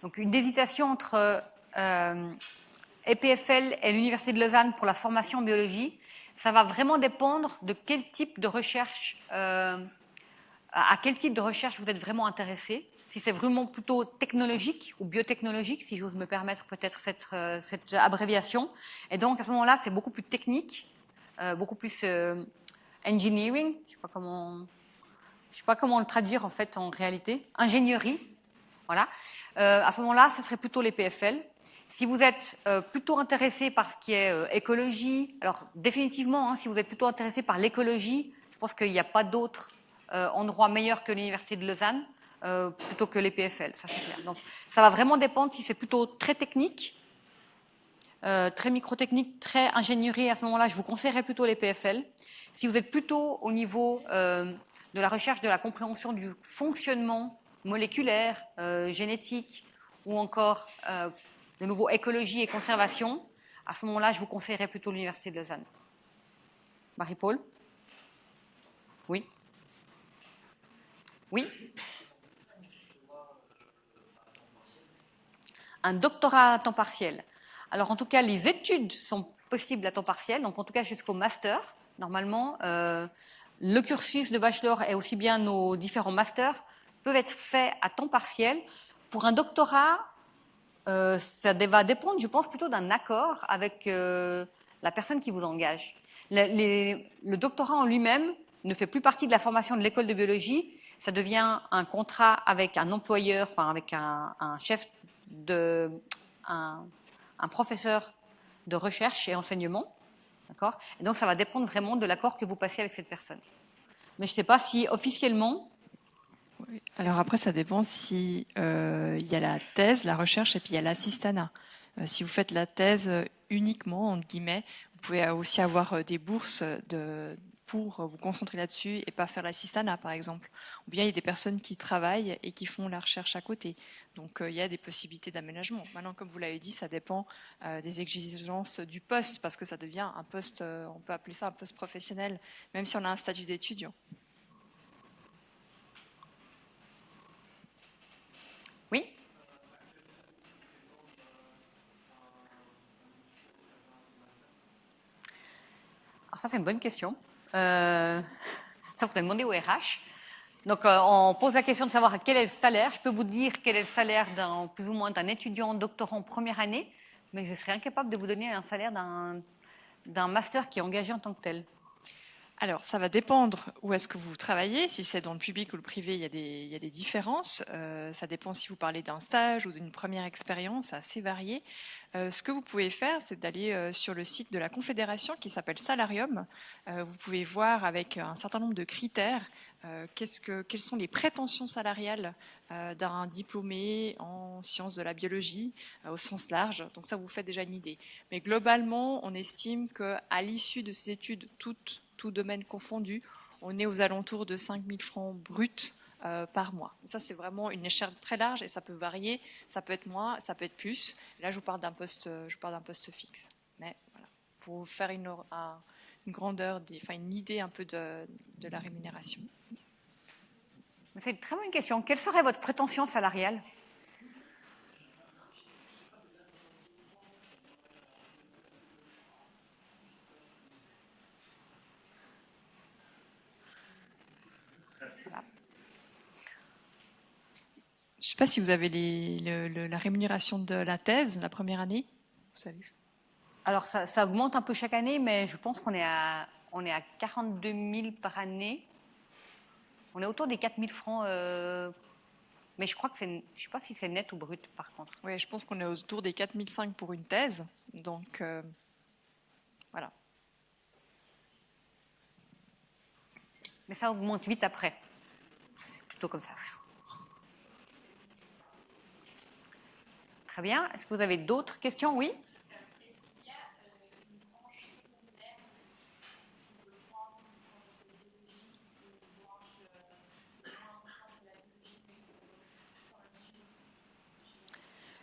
Donc une hésitation entre euh, EPFL et l'Université de Lausanne pour la formation en biologie, ça va vraiment dépendre de quel type de recherche, euh, à quel type de recherche vous êtes vraiment intéressé. Si c'est vraiment plutôt technologique ou biotechnologique, si j'ose me permettre peut-être cette, euh, abréviation. Et donc à ce moment-là, c'est beaucoup plus technique, beaucoup plus engineering. Je sais pas comment, sais pas comment le traduire en fait en réalité. Ingénierie, voilà. Euh, à ce moment-là, ce serait plutôt les PFL. Si vous êtes euh, plutôt intéressé par ce qui est euh, écologie, alors définitivement, hein, si vous êtes plutôt intéressé par l'écologie, je pense qu'il n'y a pas d'autre endroit meilleur que l'Université de Lausanne, plutôt que les PFL, ça c'est clair. Donc ça va vraiment dépendre si c'est plutôt très technique, très microtechnique, très ingénierie, à ce moment-là, je vous conseillerais plutôt les PFL. Si vous êtes plutôt au niveau de la recherche de la compréhension du fonctionnement moléculaire, euh, génétique ou encore euh, de nouveau écologie et conservation, à ce moment-là, je vous conseillerais plutôt l'Université de Lausanne. Marie-Paul? Oui? Oui? Un doctorat à temps partiel. Alors en tout cas, les études sont possibles à temps partiel, donc en tout cas jusqu'au master. Normalement, euh, le cursus de bachelor est aussi bien nos différents masters peuvent être faits à temps partiel. Pour un doctorat, euh, ça va dépendre, je pense, plutôt d'un accord avec euh, la personne qui vous engage. Le, doctorat en lui-même ne fait plus partie de la formation de l'école de biologie. Ça devient un contrat avec un employeur, enfin avec un, chef de, un, professeur de recherche et enseignement, d'accord? Donc ça va dépendre vraiment de l'accord que vous passez avec cette personne. Mais je ne sais pas si officiellement alors après, ça dépend si euh, il y a la thèse, la recherche, et puis il y a l'assistanat. Euh, si vous faites la thèse uniquement, entre guillemets, vous pouvez aussi avoir euh, des bourses pour vous concentrer là-dessus et pas faire l'assistanat, par exemple. Ou bien il y a des personnes qui travaillent et qui font la recherche à côté. Donc il y a des possibilités d'aménagement. Maintenant, comme vous l'avez dit, ça dépend des exigences du poste, parce que ça devient un poste, on peut appeler ça un poste professionnel, même si on a un statut d'étudiant. Ça c'est une bonne question. Euh, ça faudrait demander au RH. Donc euh, on pose la question de savoir quel est le salaire. Je peux vous dire quel est le salaire d'un plus ou moins d'un étudiant doctorant première année, mais je serais incapable de vous donner un salaire d'un master qui est engagé en tant que tel. Alors, ça va dépendre où est-ce que vous travaillez. Si c'est dans le public ou le privé, il y a des, différences. Euh, ça dépend si vous parlez d'un stage ou d'une première expérience, assez varié. Euh, ce que vous pouvez faire, c'est d'aller euh, sur le site de la Confédération qui s'appelle Salarium. vous pouvez voir avec un certain nombre de critères quelles sont les prétentions salariales d'un diplômé en sciences de la biologie au sens large. Donc ça vous fait déjà une idée. Mais globalement, on estime qu'à l'issue de ces études, toutes tout domaine confondu, on est aux alentours de 5 000 francs bruts euh, par mois. Ça, c'est vraiment une échelle très large et ça peut varier. Ça peut être moins, ça peut être plus. Là, je vous parle d'un poste, d'un poste fixe. Mais voilà, pour vous faire une, une grandeur, enfin une idée un peu de, de la rémunération. C'est une très bonne question. Quelle serait votre prétention salariale? Je ne sais pas si vous avez la rémunération de la thèse la première année. Vous savez Alors ça, augmente un peu chaque année, mais je pense qu'on est à on est à 42 000 par année. On est autour des 4 000 francs, euh, mais je crois que c'est, je ne sais pas si c'est net ou brut par contre. Oui, je pense qu'on est autour des 4005 pour une thèse. Donc, euh, voilà. Mais ça augmente vite après. C'est plutôt comme ça. Très bien. Est-ce que vous avez d'autres questions? Oui.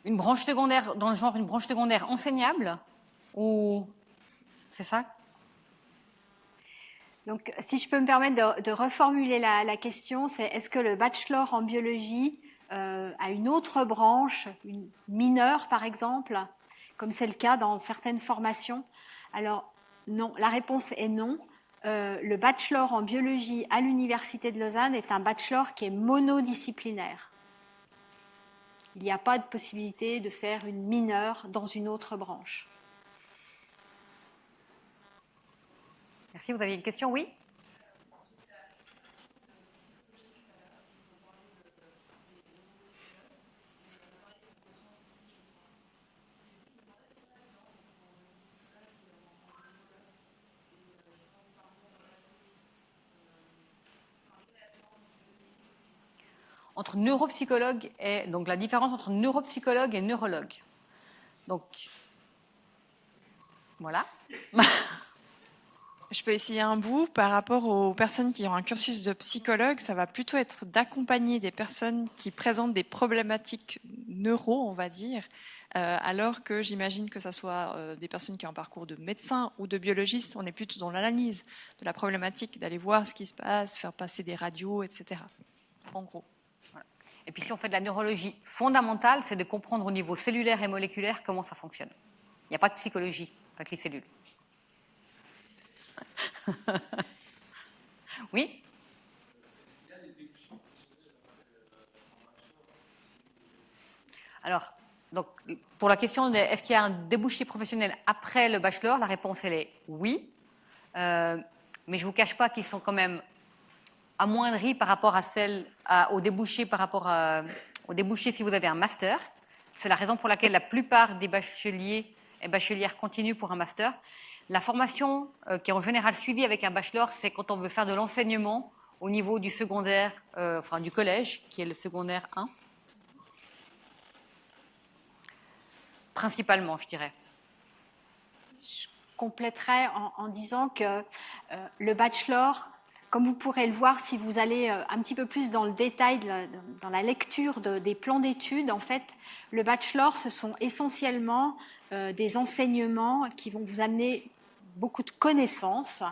Une branche secondaire, dans le genre une branche secondaire enseignable? C'est ça? Donc, si je peux me permettre de, reformuler la question, c'est est-ce que le bachelor en biologie euh, a une autre branche, une mineure par exemple, comme c'est le cas dans certaines formations Alors, non, la réponse est non. Euh, le bachelor en biologie à l'Université de Lausanne est un bachelor qui est monodisciplinaire. Il n'y a pas de possibilité de faire une mineure dans une autre branche. Merci. Vous aviez une question? Oui? Entre neuropsychologue et donc la différence entre neuropsychologue et neurologue. Donc voilà. Je peux essayer un bout par rapport aux personnes qui ont un cursus de psychologue, ça va plutôt être d'accompagner des personnes qui présentent des problématiques neuro, on va dire, euh, alors que j'imagine que ce soit euh, des personnes qui ont un parcours de médecin ou de biologiste, on est plutôt dans l'analyse de la problématique, d'aller voir ce qui se passe, faire passer des radios, etc. En gros. Et puis si on fait de la neurologie fondamentale, c'est de comprendre au niveau cellulaire et moléculaire comment ça fonctionne. Il n'y a pas de psychologie avec les cellules. oui? Alors, donc, pour la question est-ce qu'il y a un débouché professionnel après le bachelor, la réponse elle est oui. Euh, mais je ne vous cache pas qu'ils sont quand même amoindrie par rapport à celle, au débouché par rapport à, au débouché si vous avez un master. C'est la raison pour laquelle la plupart des bacheliers et bachelières continuent pour un master. La formation euh, qui est en général suivie avec un bachelor, c'est quand on veut faire de l'enseignement au niveau du secondaire, euh, enfin du collège, qui est le secondaire 1. Principalement, je dirais. Je compléterai en, en disant que euh, le bachelor comme vous pourrez le voir si vous allez euh, un petit peu plus dans le détail, dans la lecture des plans d'études, en fait, le bachelor, ce sont essentiellement euh, des enseignements qui vont vous amener beaucoup de connaissances,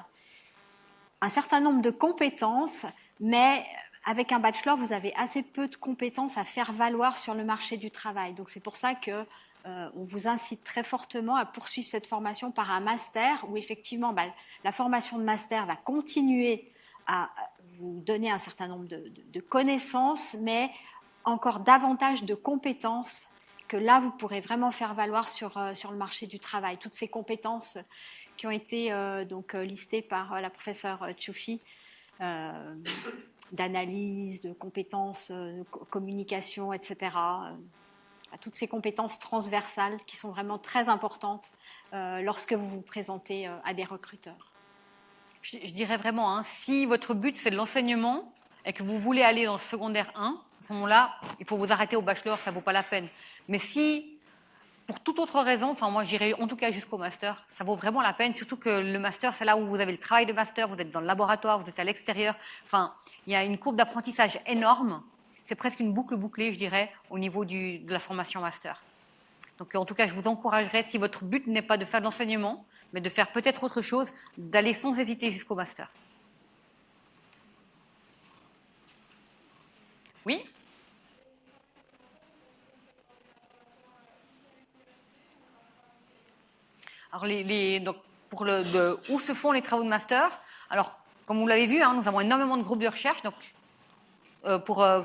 un certain nombre de compétences, mais avec un bachelor, vous avez assez peu de compétences à faire valoir sur le marché du travail. Donc c'est pour ça que euh, on vous incite très fortement à poursuivre cette formation par un master où effectivement bah, la formation de master va continuer à vous donner un certain nombre de, connaissances, mais encore davantage de compétences que là, vous pourrez vraiment faire valoir sur, euh, sur le marché du travail. Toutes ces compétences qui ont été euh, donc euh, listées par la professeure Tchoufi, d'analyse, de compétences, de communication, etc. toutes ces compétences transversales qui sont vraiment très importantes lorsque vous vous présentez à des recruteurs je, dirais vraiment, hein, si votre but c'est de l'enseignement et que vous voulez aller dans le secondaire 1, à ce moment-là, il faut vous arrêter au bachelor, ça vaut pas la peine. Mais si, pour toute autre raison, enfin moi j'irai en tout cas jusqu'au master, ça vaut vraiment la peine, surtout que le master c'est là où vous avez le travail de master, vous êtes dans le laboratoire, vous êtes à l'extérieur, enfin il y a une courbe d'apprentissage énorme, c'est presque une boucle bouclée je dirais au niveau de la formation master. Donc en tout cas je vous encouragerais, si votre but n'est pas de faire de l'enseignement, mais de faire peut-être autre chose, d'aller sans hésiter jusqu'au master. Oui? Alors, pour le, où se font les travaux de master? Alors, comme vous l'avez vu, hein, nous avons énormément de groupes de recherche donc, euh, pour, euh,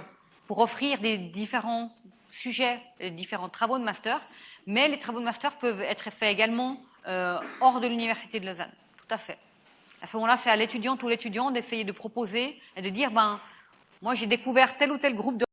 pour offrir des différents sujets, des différents travaux de master, mais les travaux de master peuvent être faits également euh, hors de l'Université de Lausanne. Tout à fait. À ce moment-là, c'est à l'étudiant ou l'étudiant d'essayer de proposer et de dire, ben, moi j'ai découvert tel ou tel groupe de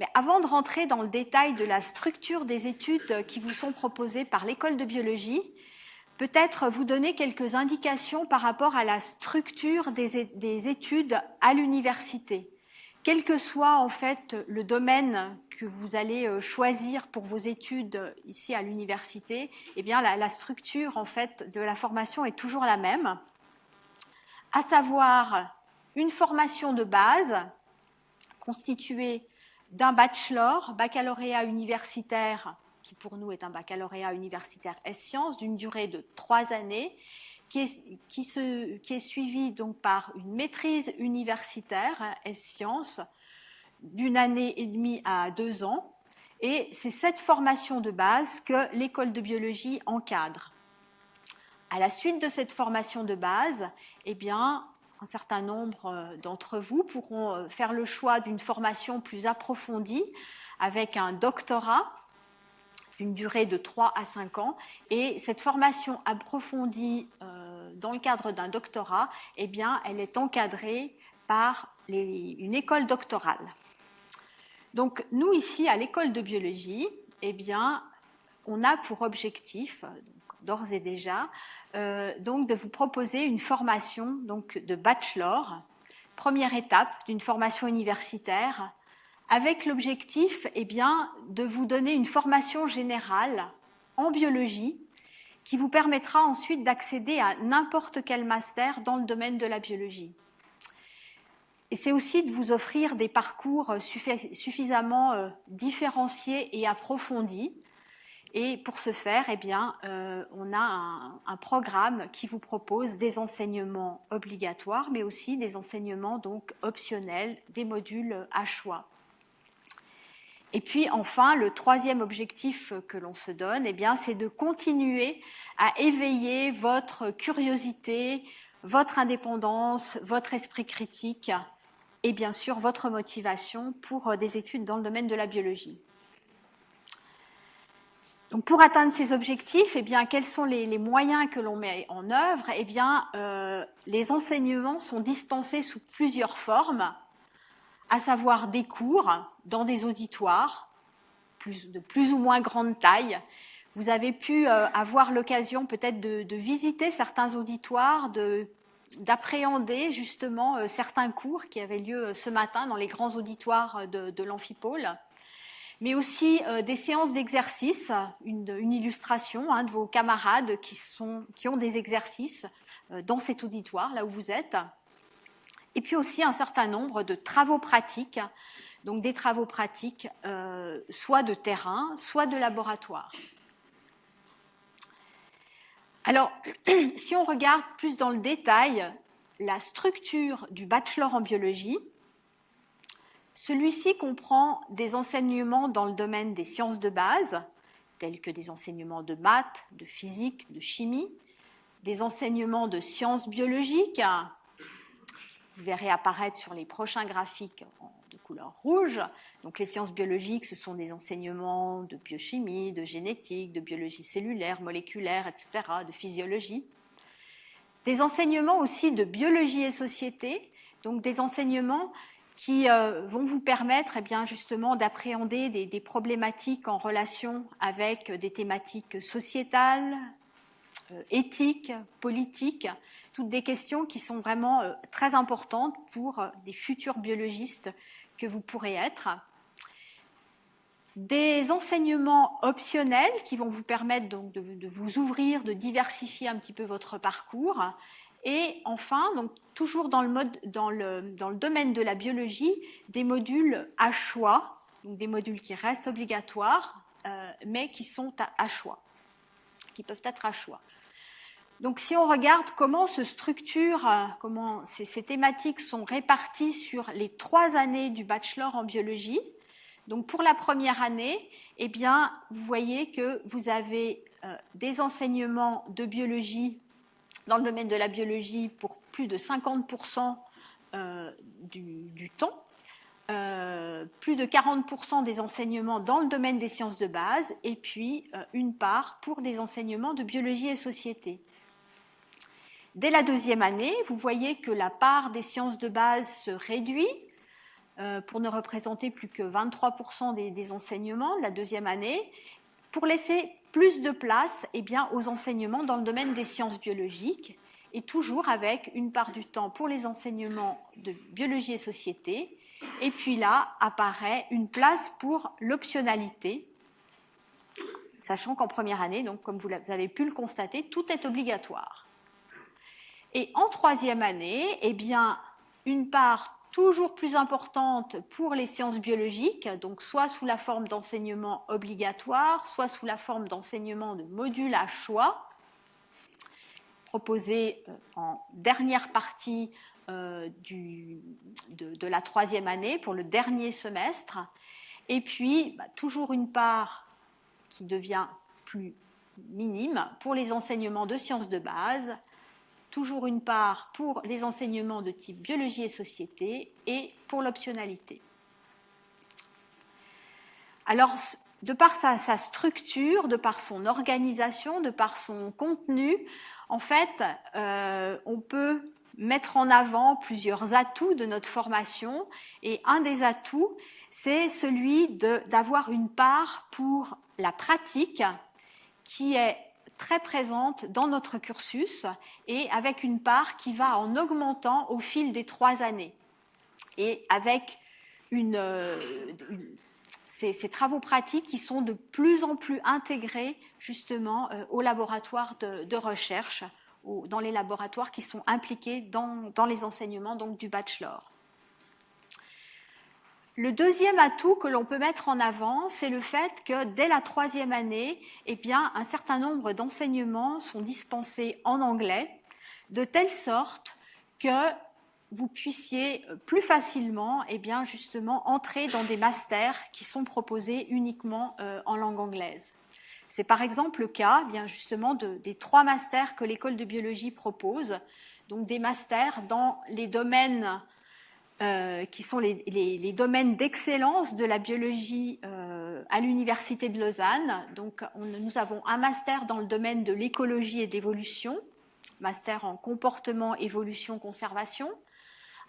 Mais avant de rentrer dans le détail de la structure des études qui vous sont proposées par l'école de biologie, peut-être vous donner quelques indications par rapport à la structure des, études à l'université. Quel que soit en fait le domaine que vous allez euh, choisir pour vos études ici à l'université, eh bien la, la structure en fait de la formation est toujours la même, à savoir une formation de base constituée d'un bachelor, baccalauréat universitaire, qui pour nous est un baccalauréat universitaire S-sciences, d'une durée de trois années, qui est, qui, se, qui est suivi donc par une maîtrise universitaire S-sciences d'une année et demie à deux ans. Et c'est cette formation de base que l'école de biologie encadre. À la suite de cette formation de base, eh bien, un certain nombre euh, d'entre vous pourront euh, faire le choix d'une formation plus approfondie avec un doctorat d'une durée de 3 à 5 ans. Et cette formation approfondie euh, dans le cadre d'un doctorat, eh bien, elle est encadrée par une école doctorale. Donc, nous, ici, à l'école de biologie, eh bien, on a pour objectif, d'ores et déjà, euh, donc de vous proposer une formation donc de bachelor, première étape d'une formation universitaire, avec l'objectif eh bien, de vous donner une formation générale en biologie qui vous permettra ensuite d'accéder à n'importe quel master dans le domaine de la biologie. Et c'est aussi de vous offrir des parcours suffisamment euh, différenciés et approfondis et pour ce faire, eh bien, euh, on a un, un, programme qui vous propose des enseignements obligatoires, mais aussi des enseignements donc optionnels, des modules à choix. Et puis enfin, le troisième objectif que l'on se donne, eh bien, c'est de continuer à éveiller votre curiosité, votre indépendance, votre esprit critique et bien sûr votre motivation pour des études dans le domaine de la biologie. Donc pour atteindre ces objectifs, eh bien, quels sont les, moyens que l'on met en œuvre? Eh bien, euh, les enseignements sont dispensés sous plusieurs formes, à savoir des cours dans des auditoires de plus ou moins grande taille. Vous avez pu euh, avoir l'occasion peut-être de, visiter certains auditoires, d'appréhender justement euh, certains cours qui avaient lieu ce matin dans les grands auditoires de, de l'amphipôle mais aussi euh, des séances d'exercice, une, illustration hein, de vos camarades qui, sont, qui ont des exercices euh, dans cet auditoire, là où vous êtes, et puis aussi un certain nombre de travaux pratiques, donc des travaux pratiques euh, soit de terrain, soit de laboratoire. Alors, si on regarde plus dans le détail la structure du bachelor en biologie, celui-ci comprend des enseignements dans le domaine des sciences de base, tels que des enseignements de maths, de physique, de chimie, des enseignements de sciences biologiques, vous verrez apparaître sur les prochains graphiques de couleur rouge. Donc les sciences biologiques, ce sont des enseignements de biochimie, de génétique, de biologie cellulaire, moléculaire, etc., de physiologie. Des enseignements aussi de biologie et société, donc des enseignements qui euh, vont vous permettre eh bien, justement d'appréhender des, problématiques en relation avec des thématiques sociétales, euh, éthiques, politiques, toutes des questions qui sont vraiment euh, très importantes pour des futurs biologistes que vous pourrez être. des enseignements optionnels qui vont vous permettre donc de, de, vous ouvrir, de diversifier un petit peu votre parcours. Et enfin, donc toujours dans le, mode, dans le, dans le domaine de la biologie, des modules à choix, donc des modules qui restent obligatoires, euh, mais qui sont à, choix, qui peuvent être à choix. Donc si on regarde comment se structure, euh, comment ces, ces thématiques sont réparties sur les trois années du bachelor en biologie, donc pour la première année, eh bien, vous voyez que vous avez euh, des enseignements de biologie dans le domaine de la biologie pour plus de 50% euh, du, temps, euh, plus de 40% des enseignements dans le domaine des sciences de base, et puis euh, une part pour des enseignements de biologie et société. Dès la deuxième année, vous voyez que la part des sciences de base se réduit pour ne représenter plus que 23% des, des, enseignements de la deuxième année, pour laisser plus de place eh bien, aux enseignements dans le domaine des sciences biologiques, et toujours avec une part du temps pour les enseignements de biologie et société, et puis là apparaît une place pour l'optionnalité, sachant qu'en première année, donc comme vous avez pu le constater, tout est obligatoire. Et en troisième année, eh bien, une part toujours plus importante pour les sciences biologiques, donc soit sous la forme d'enseignement obligatoire, soit sous la forme d'enseignement de modules à choix, proposés euh, en dernière partie euh, de, la troisième année pour le dernier semestre, et puis bah, toujours une part qui devient plus minime pour les enseignements de sciences de base, toujours une part pour les enseignements de type biologie et société et pour l'optionnalité. Alors, de par sa, structure, de par son organisation, de par son contenu, en fait, euh, on peut mettre en avant plusieurs atouts de notre formation et un des atouts, c'est celui d'avoir une part pour la pratique qui est très présente dans notre cursus et avec une part qui va en augmentant au fil des trois années. Et avec une ces, travaux pratiques qui sont de plus en plus intégrés justement euh, au laboratoire de, recherche, ou dans les laboratoires qui sont impliqués dans, dans les enseignements du bachelor. Le deuxième atout que l'on peut mettre en avant, c'est le fait que dès la troisième année, eh bien, un certain nombre d'enseignements sont dispensés en anglais, de telle sorte que vous puissiez plus facilement, eh bien, justement, entrer dans des masters qui sont proposés uniquement euh, en langue anglaise. C'est par exemple le cas, eh bien justement, de, des trois masters que l'école de biologie propose, donc des masters dans les domaines euh, qui sont les, domaines d'excellence de la biologie euh, à l'université de Lausanne. Donc, on, nous avons un master dans le domaine de l'écologie et d'évolution, master en comportement, évolution, conservation,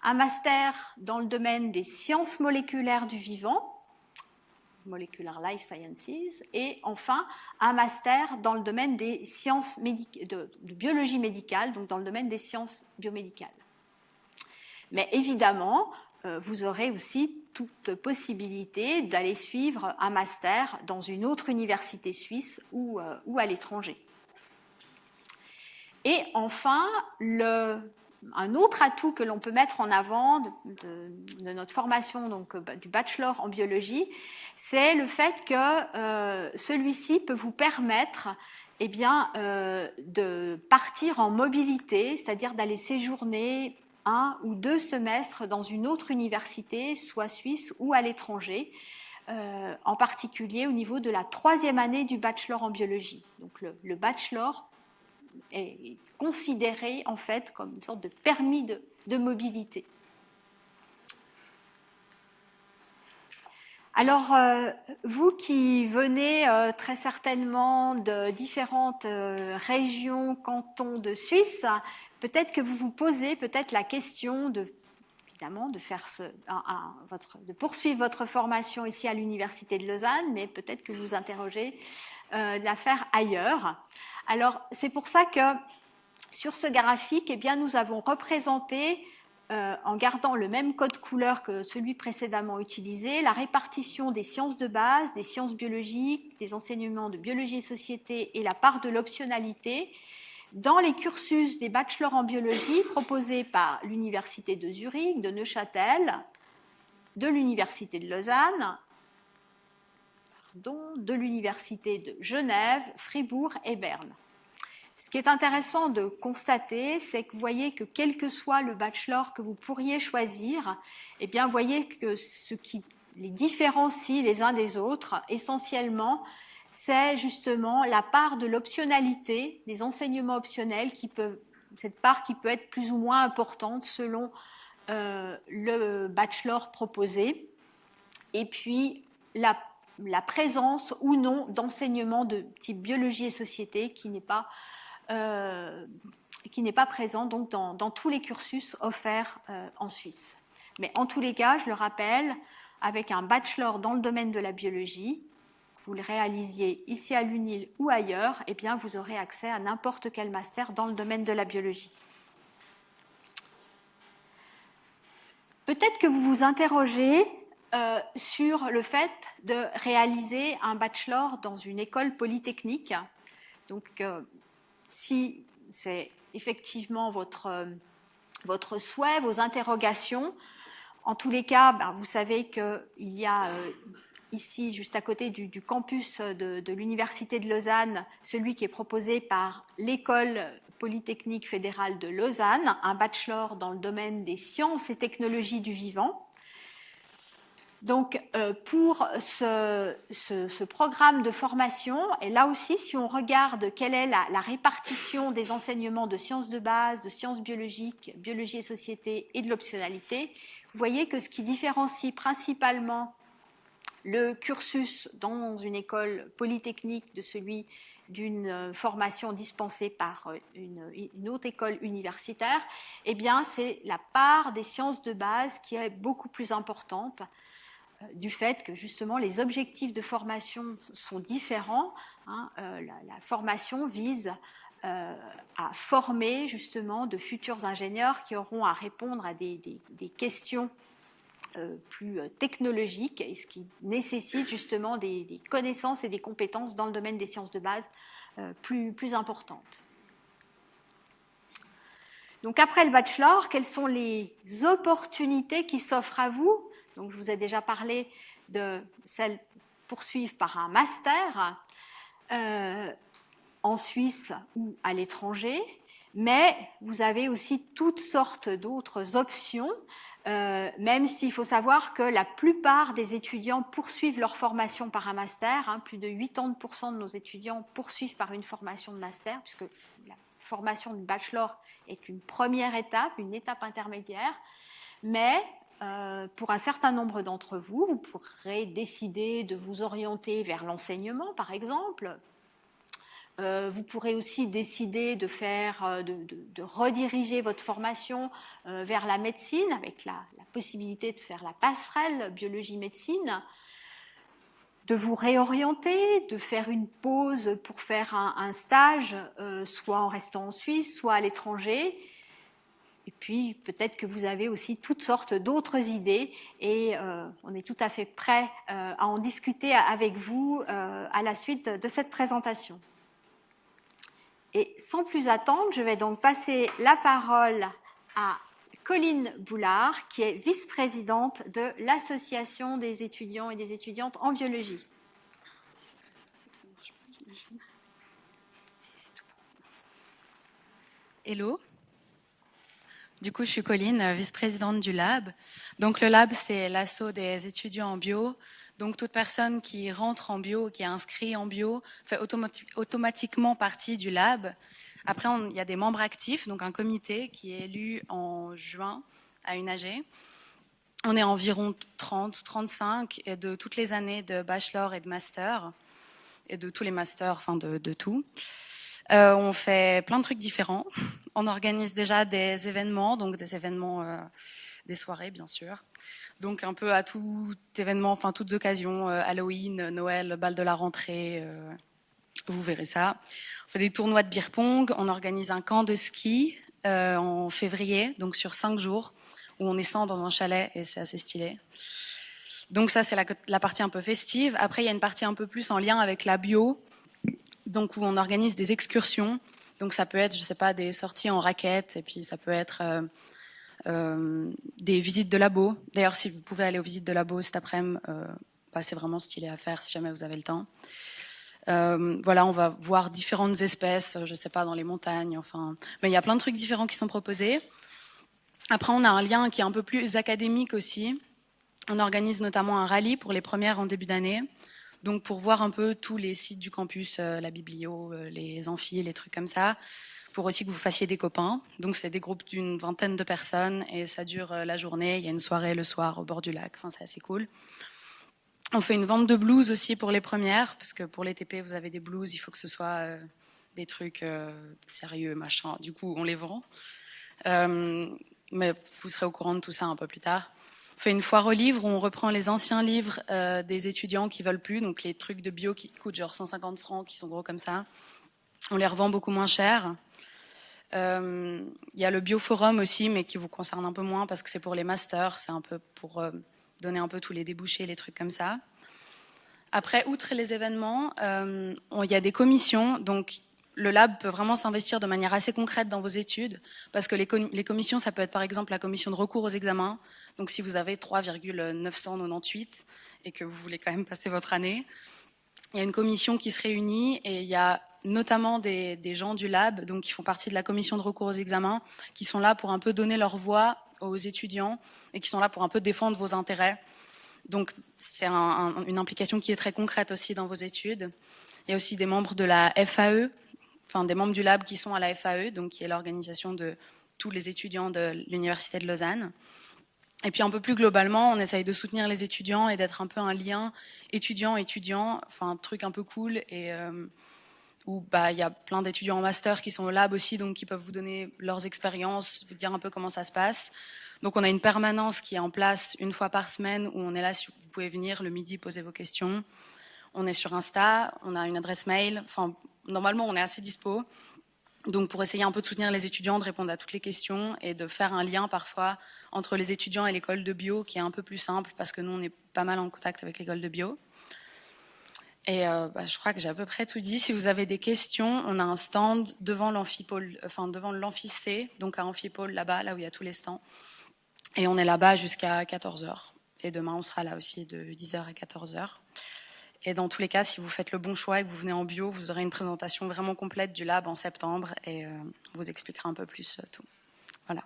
un master dans le domaine des sciences moléculaires du vivant, Molecular Life Sciences, et enfin un master dans le domaine des sciences de, de biologie médicale, donc dans le domaine des sciences biomédicales. Mais évidemment, euh, vous aurez aussi toute possibilité d'aller suivre un master dans une autre université suisse ou, euh, ou à l'étranger. Et enfin, le, un autre atout que l'on peut mettre en avant de, de, de, notre formation, donc euh, du bachelor en biologie, c'est le fait que euh, celui-ci peut vous permettre eh bien, euh, de partir en mobilité, c'est-à-dire d'aller séjourner un ou deux semestres dans une autre université, soit suisse ou à l'étranger, euh, en particulier au niveau de la troisième année du bachelor en biologie. Donc le, bachelor est considéré en fait comme une sorte de permis de, mobilité. Alors, euh, vous qui venez euh, très certainement de différentes régions, cantons de Suisse, peut-être que vous vous posez peut-être la question de évidemment de faire ce, de poursuivre votre formation ici à l'université de Lausanne, mais peut-être que vous interrogez euh, de la faire ailleurs. Alors c'est pour ça que sur ce graphique, eh bien nous avons représenté euh, en gardant le même code couleur que celui précédemment utilisé, la répartition des sciences de base, des sciences biologiques, des enseignements de biologie et société et la part de l'optionalité dans les cursus des bachelors en biologie proposés par l'Université de Zurich, de Neuchâtel, de l'Université de Lausanne, de l'Université de Genève, Fribourg et Berne. Ce qui est intéressant de constater, c'est que vous voyez que quel que soit le bachelor que vous pourriez choisir, eh bien, vous voyez que ce qui les différencie les uns des autres, essentiellement, c'est justement la part de l'optionnalité, des enseignements optionnels, qui peuvent, cette part qui peut être plus ou moins importante selon euh, le bachelor proposé, et puis la, la présence ou non d'enseignements de type biologie et société qui n'est pas euh, qui n'est pas présent donc dans, tous les cursus offerts euh, en Suisse. Mais en tous les cas, je le rappelle, avec un bachelor dans le domaine de la biologie, vous le réalisiez ici à l'UNIL ou ailleurs, eh bien vous aurez accès à n'importe quel master dans le domaine de la biologie. Peut-être que vous vous interrogez euh, sur le fait de réaliser un bachelor dans une école polytechnique. Donc, si c'est effectivement votre, euh, votre souhait, vos interrogations. En tous les cas, ben, vous savez qu'il y a euh, ici, juste à côté du, campus de, l'Université de Lausanne, celui qui est proposé par l'École polytechnique fédérale de Lausanne, un bachelor dans le domaine des sciences et technologies du vivant. Donc, euh, pour ce, programme de formation, et là aussi, si on regarde quelle est la, répartition des enseignements de sciences de base, de sciences biologiques, biologie et société et de l'optionnalité, vous voyez que ce qui différencie principalement le cursus dans une école polytechnique de celui d'une euh, formation dispensée par euh, une, autre école universitaire, eh bien, c'est la part des sciences de base qui est beaucoup plus importante du fait que justement les objectifs de formation sont différents. Hein, euh, la, formation vise euh, à former justement de futurs ingénieurs qui auront à répondre à des, questions euh, plus technologiques et ce qui nécessite justement des, connaissances et des compétences dans le domaine des sciences de base plus, plus importantes. Donc après le bachelor, quelles sont les opportunités qui s'offrent à vous? Donc, je vous ai déjà parlé de celles poursuivre par un master euh, en Suisse ou à l'étranger, mais vous avez aussi toutes sortes d'autres options, euh, même s'il faut savoir que la plupart des étudiants poursuivent leur formation par un master. Hein, plus de 80% de nos étudiants poursuivent par une formation de master, puisque la formation de bachelor est une première étape, une étape intermédiaire. Mais euh, pour un certain nombre d'entre vous, vous pourrez décider de vous orienter vers l'enseignement, par exemple. Euh, vous pourrez aussi décider de faire, euh, de, rediriger votre formation vers la médecine, avec la, possibilité de faire la passerelle biologie-médecine, de vous réorienter, de faire une pause pour faire un stage, soit en restant en Suisse, soit à l'étranger, et puis peut-être que vous avez aussi toutes sortes d'autres idées et euh, on est tout à fait prêt euh, à en discuter avec vous euh, à la suite de cette présentation. Et sans plus attendre, je vais donc passer la parole à Colline Boulard, qui est vice-présidente de l'Association des étudiants et des étudiantes en biologie. Hello. Du coup, je suis Colline, vice-présidente du lab. Donc, le lab, c'est l'assaut des étudiants en bio. Donc, toute personne qui rentre en bio, qui est inscrit en bio, fait automatiquement partie du lab. Après, il y a des membres actifs, donc un comité qui est élu en juin à UNAG. On est environ 30, 35 et de toutes les années de bachelor et de master et de tous les masters, enfin de, de tout. Euh, on fait plein de trucs différents. On organise déjà des événements, donc des événements, euh, des soirées bien sûr. Donc un peu à tout événement, enfin toutes occasions, euh, Halloween, Noël, bal de la rentrée, vous verrez ça. On fait des tournois de beer pong, on organise un camp de ski en février, donc sur cinq jours. où on est 100 dans un chalet et c'est assez stylé. Donc ça, c'est la, la, partie un peu festive. Après, il y a une partie un peu plus en lien avec la bio, donc où on organise des excursions. Donc ça peut être, je sais pas, des sorties en raquettes, et puis ça peut être euh, euh, des visites de labo. D'ailleurs, si vous pouvez aller aux visites de labo cet après-midi, euh, bah, c'est vraiment stylé à faire si jamais vous avez le temps. Euh, voilà, on va voir différentes espèces, je sais pas, dans les montagnes, enfin, mais il y a plein de trucs différents qui sont proposés. Après, on a un lien qui est un peu plus académique aussi. On organise notamment un rallye pour les premières en début d'année. Donc, pour voir un peu tous les sites du campus, euh, la biblio, euh, les amphis, les trucs comme ça, pour aussi que vous fassiez des copains. Donc, c'est des groupes d'une vingtaine de personnes et ça dure la journée. Il y a une soirée le soir au bord du lac. Enfin, c'est assez cool. On fait une vente de blues aussi pour les premières, parce que pour les TP, vous avez des blues, il faut que ce soit euh, des trucs euh, sérieux, machin. Du coup, on les vend. Euh, mais vous serez au courant de tout ça un peu plus tard. On fait une foire aux livres où on reprend les anciens livres euh, des étudiants qui veulent plus, donc les trucs de bio qui coûtent genre 150 francs, qui sont gros comme ça. On les revend beaucoup moins cher. Il y a le Bioforum aussi, mais qui vous concerne un peu moins parce que c'est pour les masters, c'est un peu pour donner un peu tous les débouchés, les trucs comme ça. Après, outre les événements, euh, il y a des commissions. Donc, le lab peut vraiment s'investir de manière assez concrète dans vos études, parce que les, commissions, ça peut être par exemple la commission de recours aux examens. Donc, si vous avez 3,998 et que vous voulez quand même passer votre année, il y a une commission qui se réunit et il y a notamment des, gens du lab, donc qui font partie de la commission de recours aux examens, qui sont là pour un peu donner leur voix aux étudiants et qui sont là pour un peu défendre vos intérêts. Donc c'est un, un, une implication qui est très concrète aussi dans vos études. Il y a aussi des membres de la FAE, enfin des membres du lab qui sont à la FAE, donc qui est l'organisation de tous les étudiants de l'Université de Lausanne. Et puis un peu plus globalement, on essaye de soutenir les étudiants et d'être un peu un lien étudiant-étudiant, enfin un truc un peu cool et euh, où bah, il y a plein d'étudiants en master qui sont au lab aussi, donc qui peuvent vous donner leurs expériences, vous dire un peu comment ça se passe. Donc on a une permanence qui est en place une fois par semaine où on est là, si vous pouvez venir le midi poser vos questions. On est sur Insta, on a une adresse mail, enfin normalement on est assez dispo. Donc pour essayer un peu de soutenir les étudiants, de répondre à toutes les questions et de faire un lien parfois entre les étudiants et l'école de bio qui est un peu plus simple parce que nous on est pas mal en contact avec l'école de bio. Et euh, bah, je crois que j'ai à peu près tout dit. Si vous avez des questions, on a un stand devant l'amphipôle, enfin devant l'amphicé, donc à amphipôle là-bas, là où il y a tous les stands. Et on est là-bas jusqu'à 14h. Et demain, on sera là aussi de 10h à 14h. Et dans tous les cas, si vous faites le bon choix et que vous venez en bio, vous aurez une présentation vraiment complète du lab en septembre et euh, on vous expliquera un peu plus euh, tout. Voilà.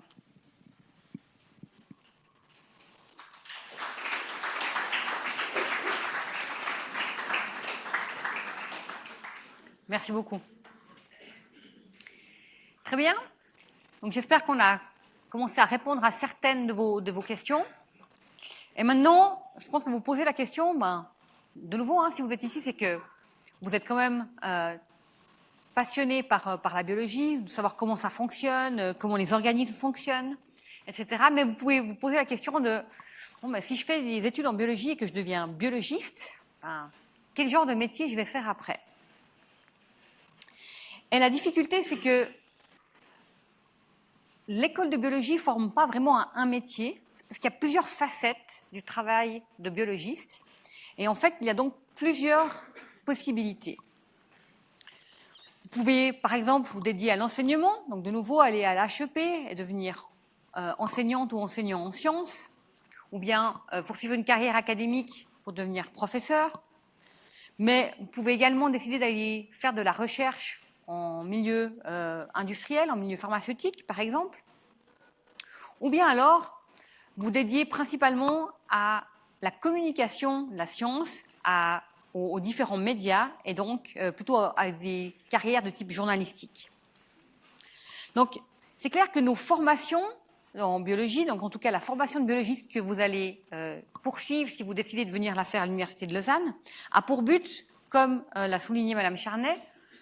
Merci beaucoup. Très bien. Donc j'espère qu'on a commencé à répondre à certaines de vos, de vos questions. Et maintenant, je pense que vous posez la question, ben, de nouveau, hein, si vous êtes ici, c'est que vous êtes quand même euh, passionné par, euh, par la biologie, de savoir comment ça fonctionne, euh, comment les organismes fonctionnent, etc. Mais vous pouvez vous poser la question de, bon, ben, si je fais des études en biologie et que je deviens biologiste, ben, quel genre de métier je vais faire après? Et la difficulté, c'est que l'école de biologie ne forme pas vraiment un, métier, parce qu'il y a plusieurs facettes du travail de biologiste. Et en fait, il y a donc plusieurs possibilités. Vous pouvez, par exemple, vous dédier à l'enseignement, donc de nouveau aller à l'HEP et devenir euh, enseignante ou enseignant en sciences, ou bien euh, poursuivre une carrière académique pour devenir professeur. Mais vous pouvez également décider d'aller faire de la recherche en milieu euh, industriel, en milieu pharmaceutique, par exemple. Ou bien alors, vous dédiez principalement à la communication de la science, à, aux, différents médias, et donc euh, plutôt à des carrières de type journalistique. Donc, c'est clair que nos formations en biologie, donc en tout cas la formation de biologiste que vous allez euh, poursuivre si vous décidez de venir la faire à l'Université de Lausanne, a pour but, comme euh, l'a souligné Madame Charnet,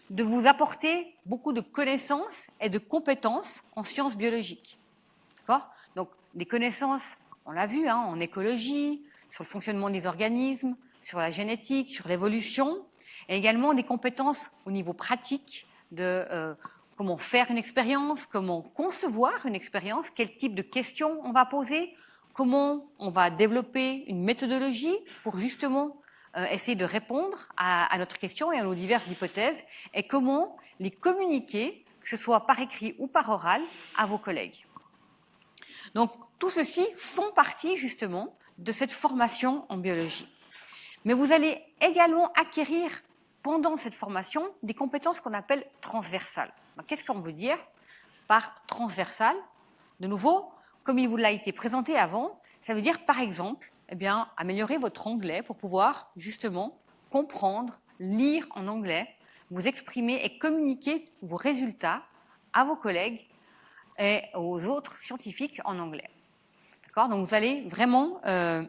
de vous apporter beaucoup de connaissances et de compétences en sciences biologiques. D'accord? Donc, des connaissances, on l'a vu, hein, en écologie, sur le fonctionnement des organismes, sur la génétique, sur l'évolution, et également des compétences au niveau pratique de euh, comment faire une expérience, comment concevoir une expérience, quel type de questions on va poser, comment on va développer une méthodologie pour justement euh, essayer de répondre à, notre question et à nos diverses hypothèses, et comment les communiquer, que ce soit par écrit ou par oral, à vos collègues. Donc tout ceci font partie justement de cette formation en biologie. Mais vous allez également acquérir pendant cette formation des compétences qu'on appelle transversales. Qu'est-ce qu'on veut dire par transversal? De nouveau, comme il vous l'a été présenté avant, ça veut dire par exemple eh bien, améliorer votre anglais pour pouvoir justement comprendre, lire en anglais, vous exprimer et communiquer vos résultats à vos collègues et aux autres scientifiques en anglais. D'accord? Donc vous allez vraiment euh,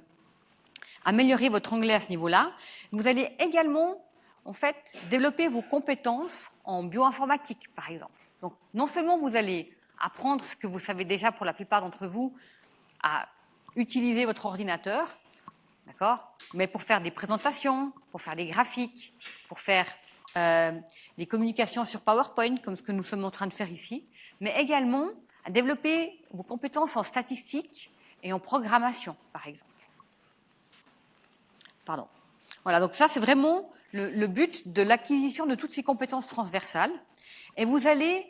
améliorer votre anglais à ce niveau-là. Vous allez également en fait développer vos compétences en bioinformatique, par exemple. Donc non seulement vous allez apprendre ce que vous savez déjà pour la plupart d'entre vous à utiliser votre ordinateur, d'accord Mais pour faire des présentations, pour faire des graphiques, pour faire euh, des communications sur PowerPoint, comme ce que nous sommes en train de faire ici, mais également à développer vos compétences en statistique et en programmation, par exemple. Pardon. Voilà, donc ça, c'est vraiment le but de l'acquisition de toutes ces compétences transversales. Et vous allez,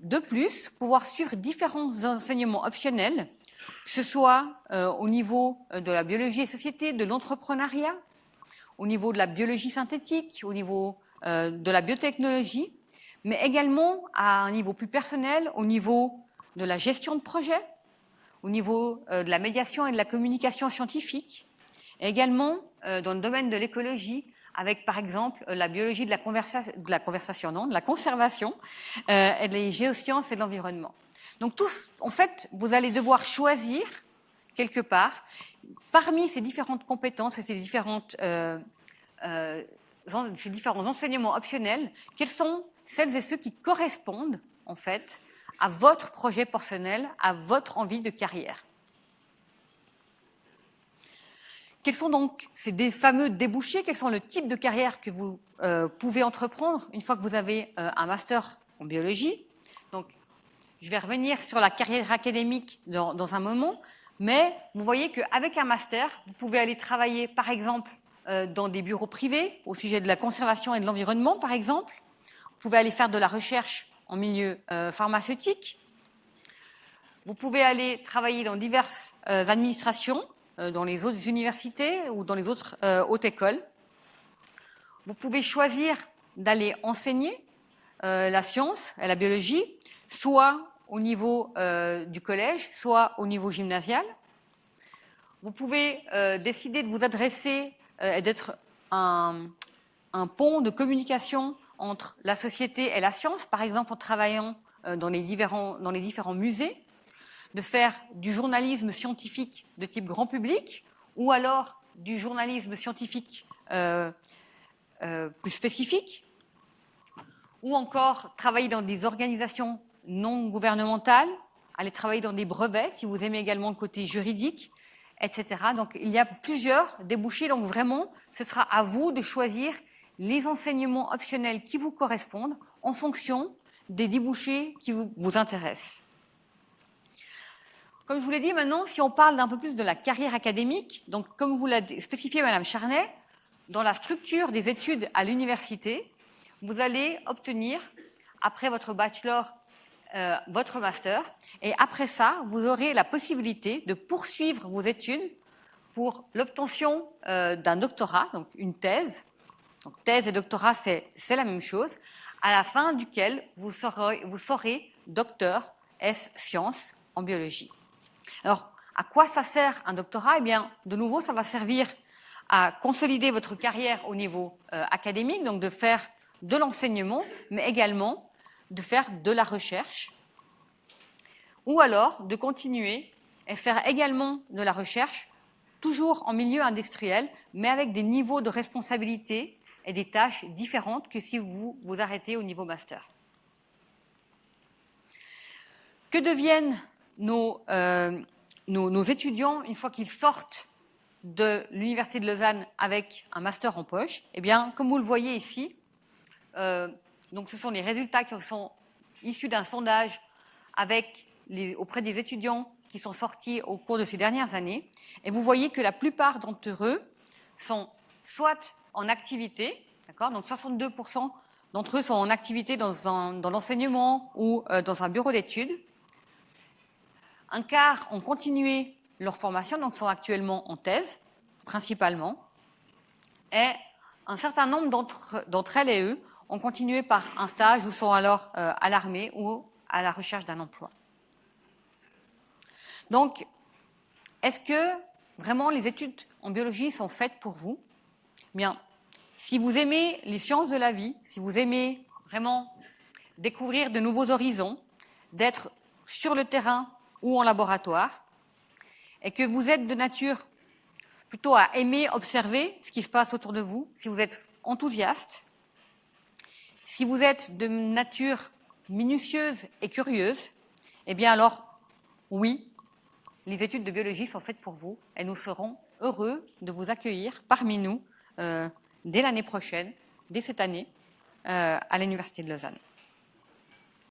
de plus, pouvoir suivre différents enseignements optionnels que ce soit euh, au niveau euh, de la biologie et société, de l'entrepreneuriat, au niveau de la biologie synthétique, au niveau euh, de la biotechnologie, mais également à un niveau plus personnel, au niveau de la gestion de projet, au niveau de la médiation et de la communication scientifique, et également dans le domaine de l'écologie, avec par exemple la biologie de la, conversation, non, de la conservation, et les géosciences et de l'environnement. Donc tous, en fait, vous allez devoir choisir quelque part parmi ces différentes compétences et ces, euh, euh, différents enseignements optionnels, quels sont celles et ceux qui correspondent en fait à votre projet personnel, à votre envie de carrière. Quels sont donc ces fameux débouchés? Quels sont le type de carrière que vous euh, pouvez entreprendre une fois que vous avez un master en biologie? Je vais revenir sur la carrière académique dans, un moment, mais vous voyez qu'avec un master, vous pouvez aller travailler, par exemple, euh, dans des bureaux privés au sujet de la conservation et de l'environnement, par exemple. Vous pouvez aller faire de la recherche en milieu euh, pharmaceutique. Vous pouvez aller travailler dans diverses euh, administrations, dans les autres universités ou dans les autres hautes écoles. Vous pouvez choisir d'aller enseigner la science et la biologie, soit au niveau euh, du collège, soit au niveau gymnasial. Vous pouvez euh, décider de vous adresser euh, et d'être un, pont de communication entre la société et la science, par exemple en travaillant dans les, différents, musées, de faire du journalisme scientifique de type grand public, ou alors du journalisme scientifique plus spécifique, ou encore travailler dans des organisations non gouvernementales, aller travailler dans des brevets, si vous aimez également le côté juridique, etc. Donc il y a plusieurs débouchés, donc vraiment, ce sera à vous de choisir les enseignements optionnels qui vous correspondent en fonction des débouchés qui vous, vous intéressent. Comme je vous l'ai dit maintenant, si on parle d'un peu plus de la carrière académique, donc comme vous l'a spécifié Madame Charnet, dans la structure des études à l'université, vous allez obtenir, après votre bachelor euh, votre master. Et après ça, vous aurez la possibilité de poursuivre vos études pour l'obtention euh, d'un doctorat, donc une thèse. Donc thèse et doctorat, c'est la même chose, à la fin duquel vous serez, docteur S sciences en biologie. Alors, à quoi ça sert un doctorat? Eh bien, de nouveau, ça va servir à consolider votre carrière au niveau euh, académique, donc de faire de l'enseignement, mais également de faire de la recherche, ou alors de continuer et faire également de la recherche, toujours en milieu industriel, mais avec des niveaux de responsabilité et des tâches différentes que si vous vous arrêtez au niveau master. Que deviennent nos, euh, nos, étudiants une fois qu'ils sortent de l'Université de Lausanne avec un master en poche? Eh bien, comme vous le voyez ici, euh, donc ce sont les résultats qui sont issu d'un sondage auprès des étudiants qui sont sortis au cours de ces dernières années. Et vous voyez que la plupart d'entre eux sont soit en activité, d'accord Donc 62% d'entre eux sont en activité dans, l'enseignement ou euh, dans un bureau d'études. Un quart ont continué leur formation, donc sont actuellement en thèse, principalement. Et un certain nombre d'entre elles et eux ont continué par un stage ou sont alors euh, à l'armée ou à la recherche d'un emploi. Donc, est-ce que vraiment les études en biologie sont faites pour vous? Bien, si vous aimez les sciences de la vie, si vous aimez vraiment découvrir de nouveaux horizons, d'être sur le terrain ou en laboratoire, et que vous êtes de nature plutôt à aimer observer ce qui se passe autour de vous, si vous êtes enthousiaste, si vous êtes de nature minutieuse et curieuse, eh bien alors, oui, les études de biologie sont faites pour vous et nous serons heureux de vous accueillir parmi nous euh, dès l'année prochaine, dès cette année, euh, à l'Université de Lausanne.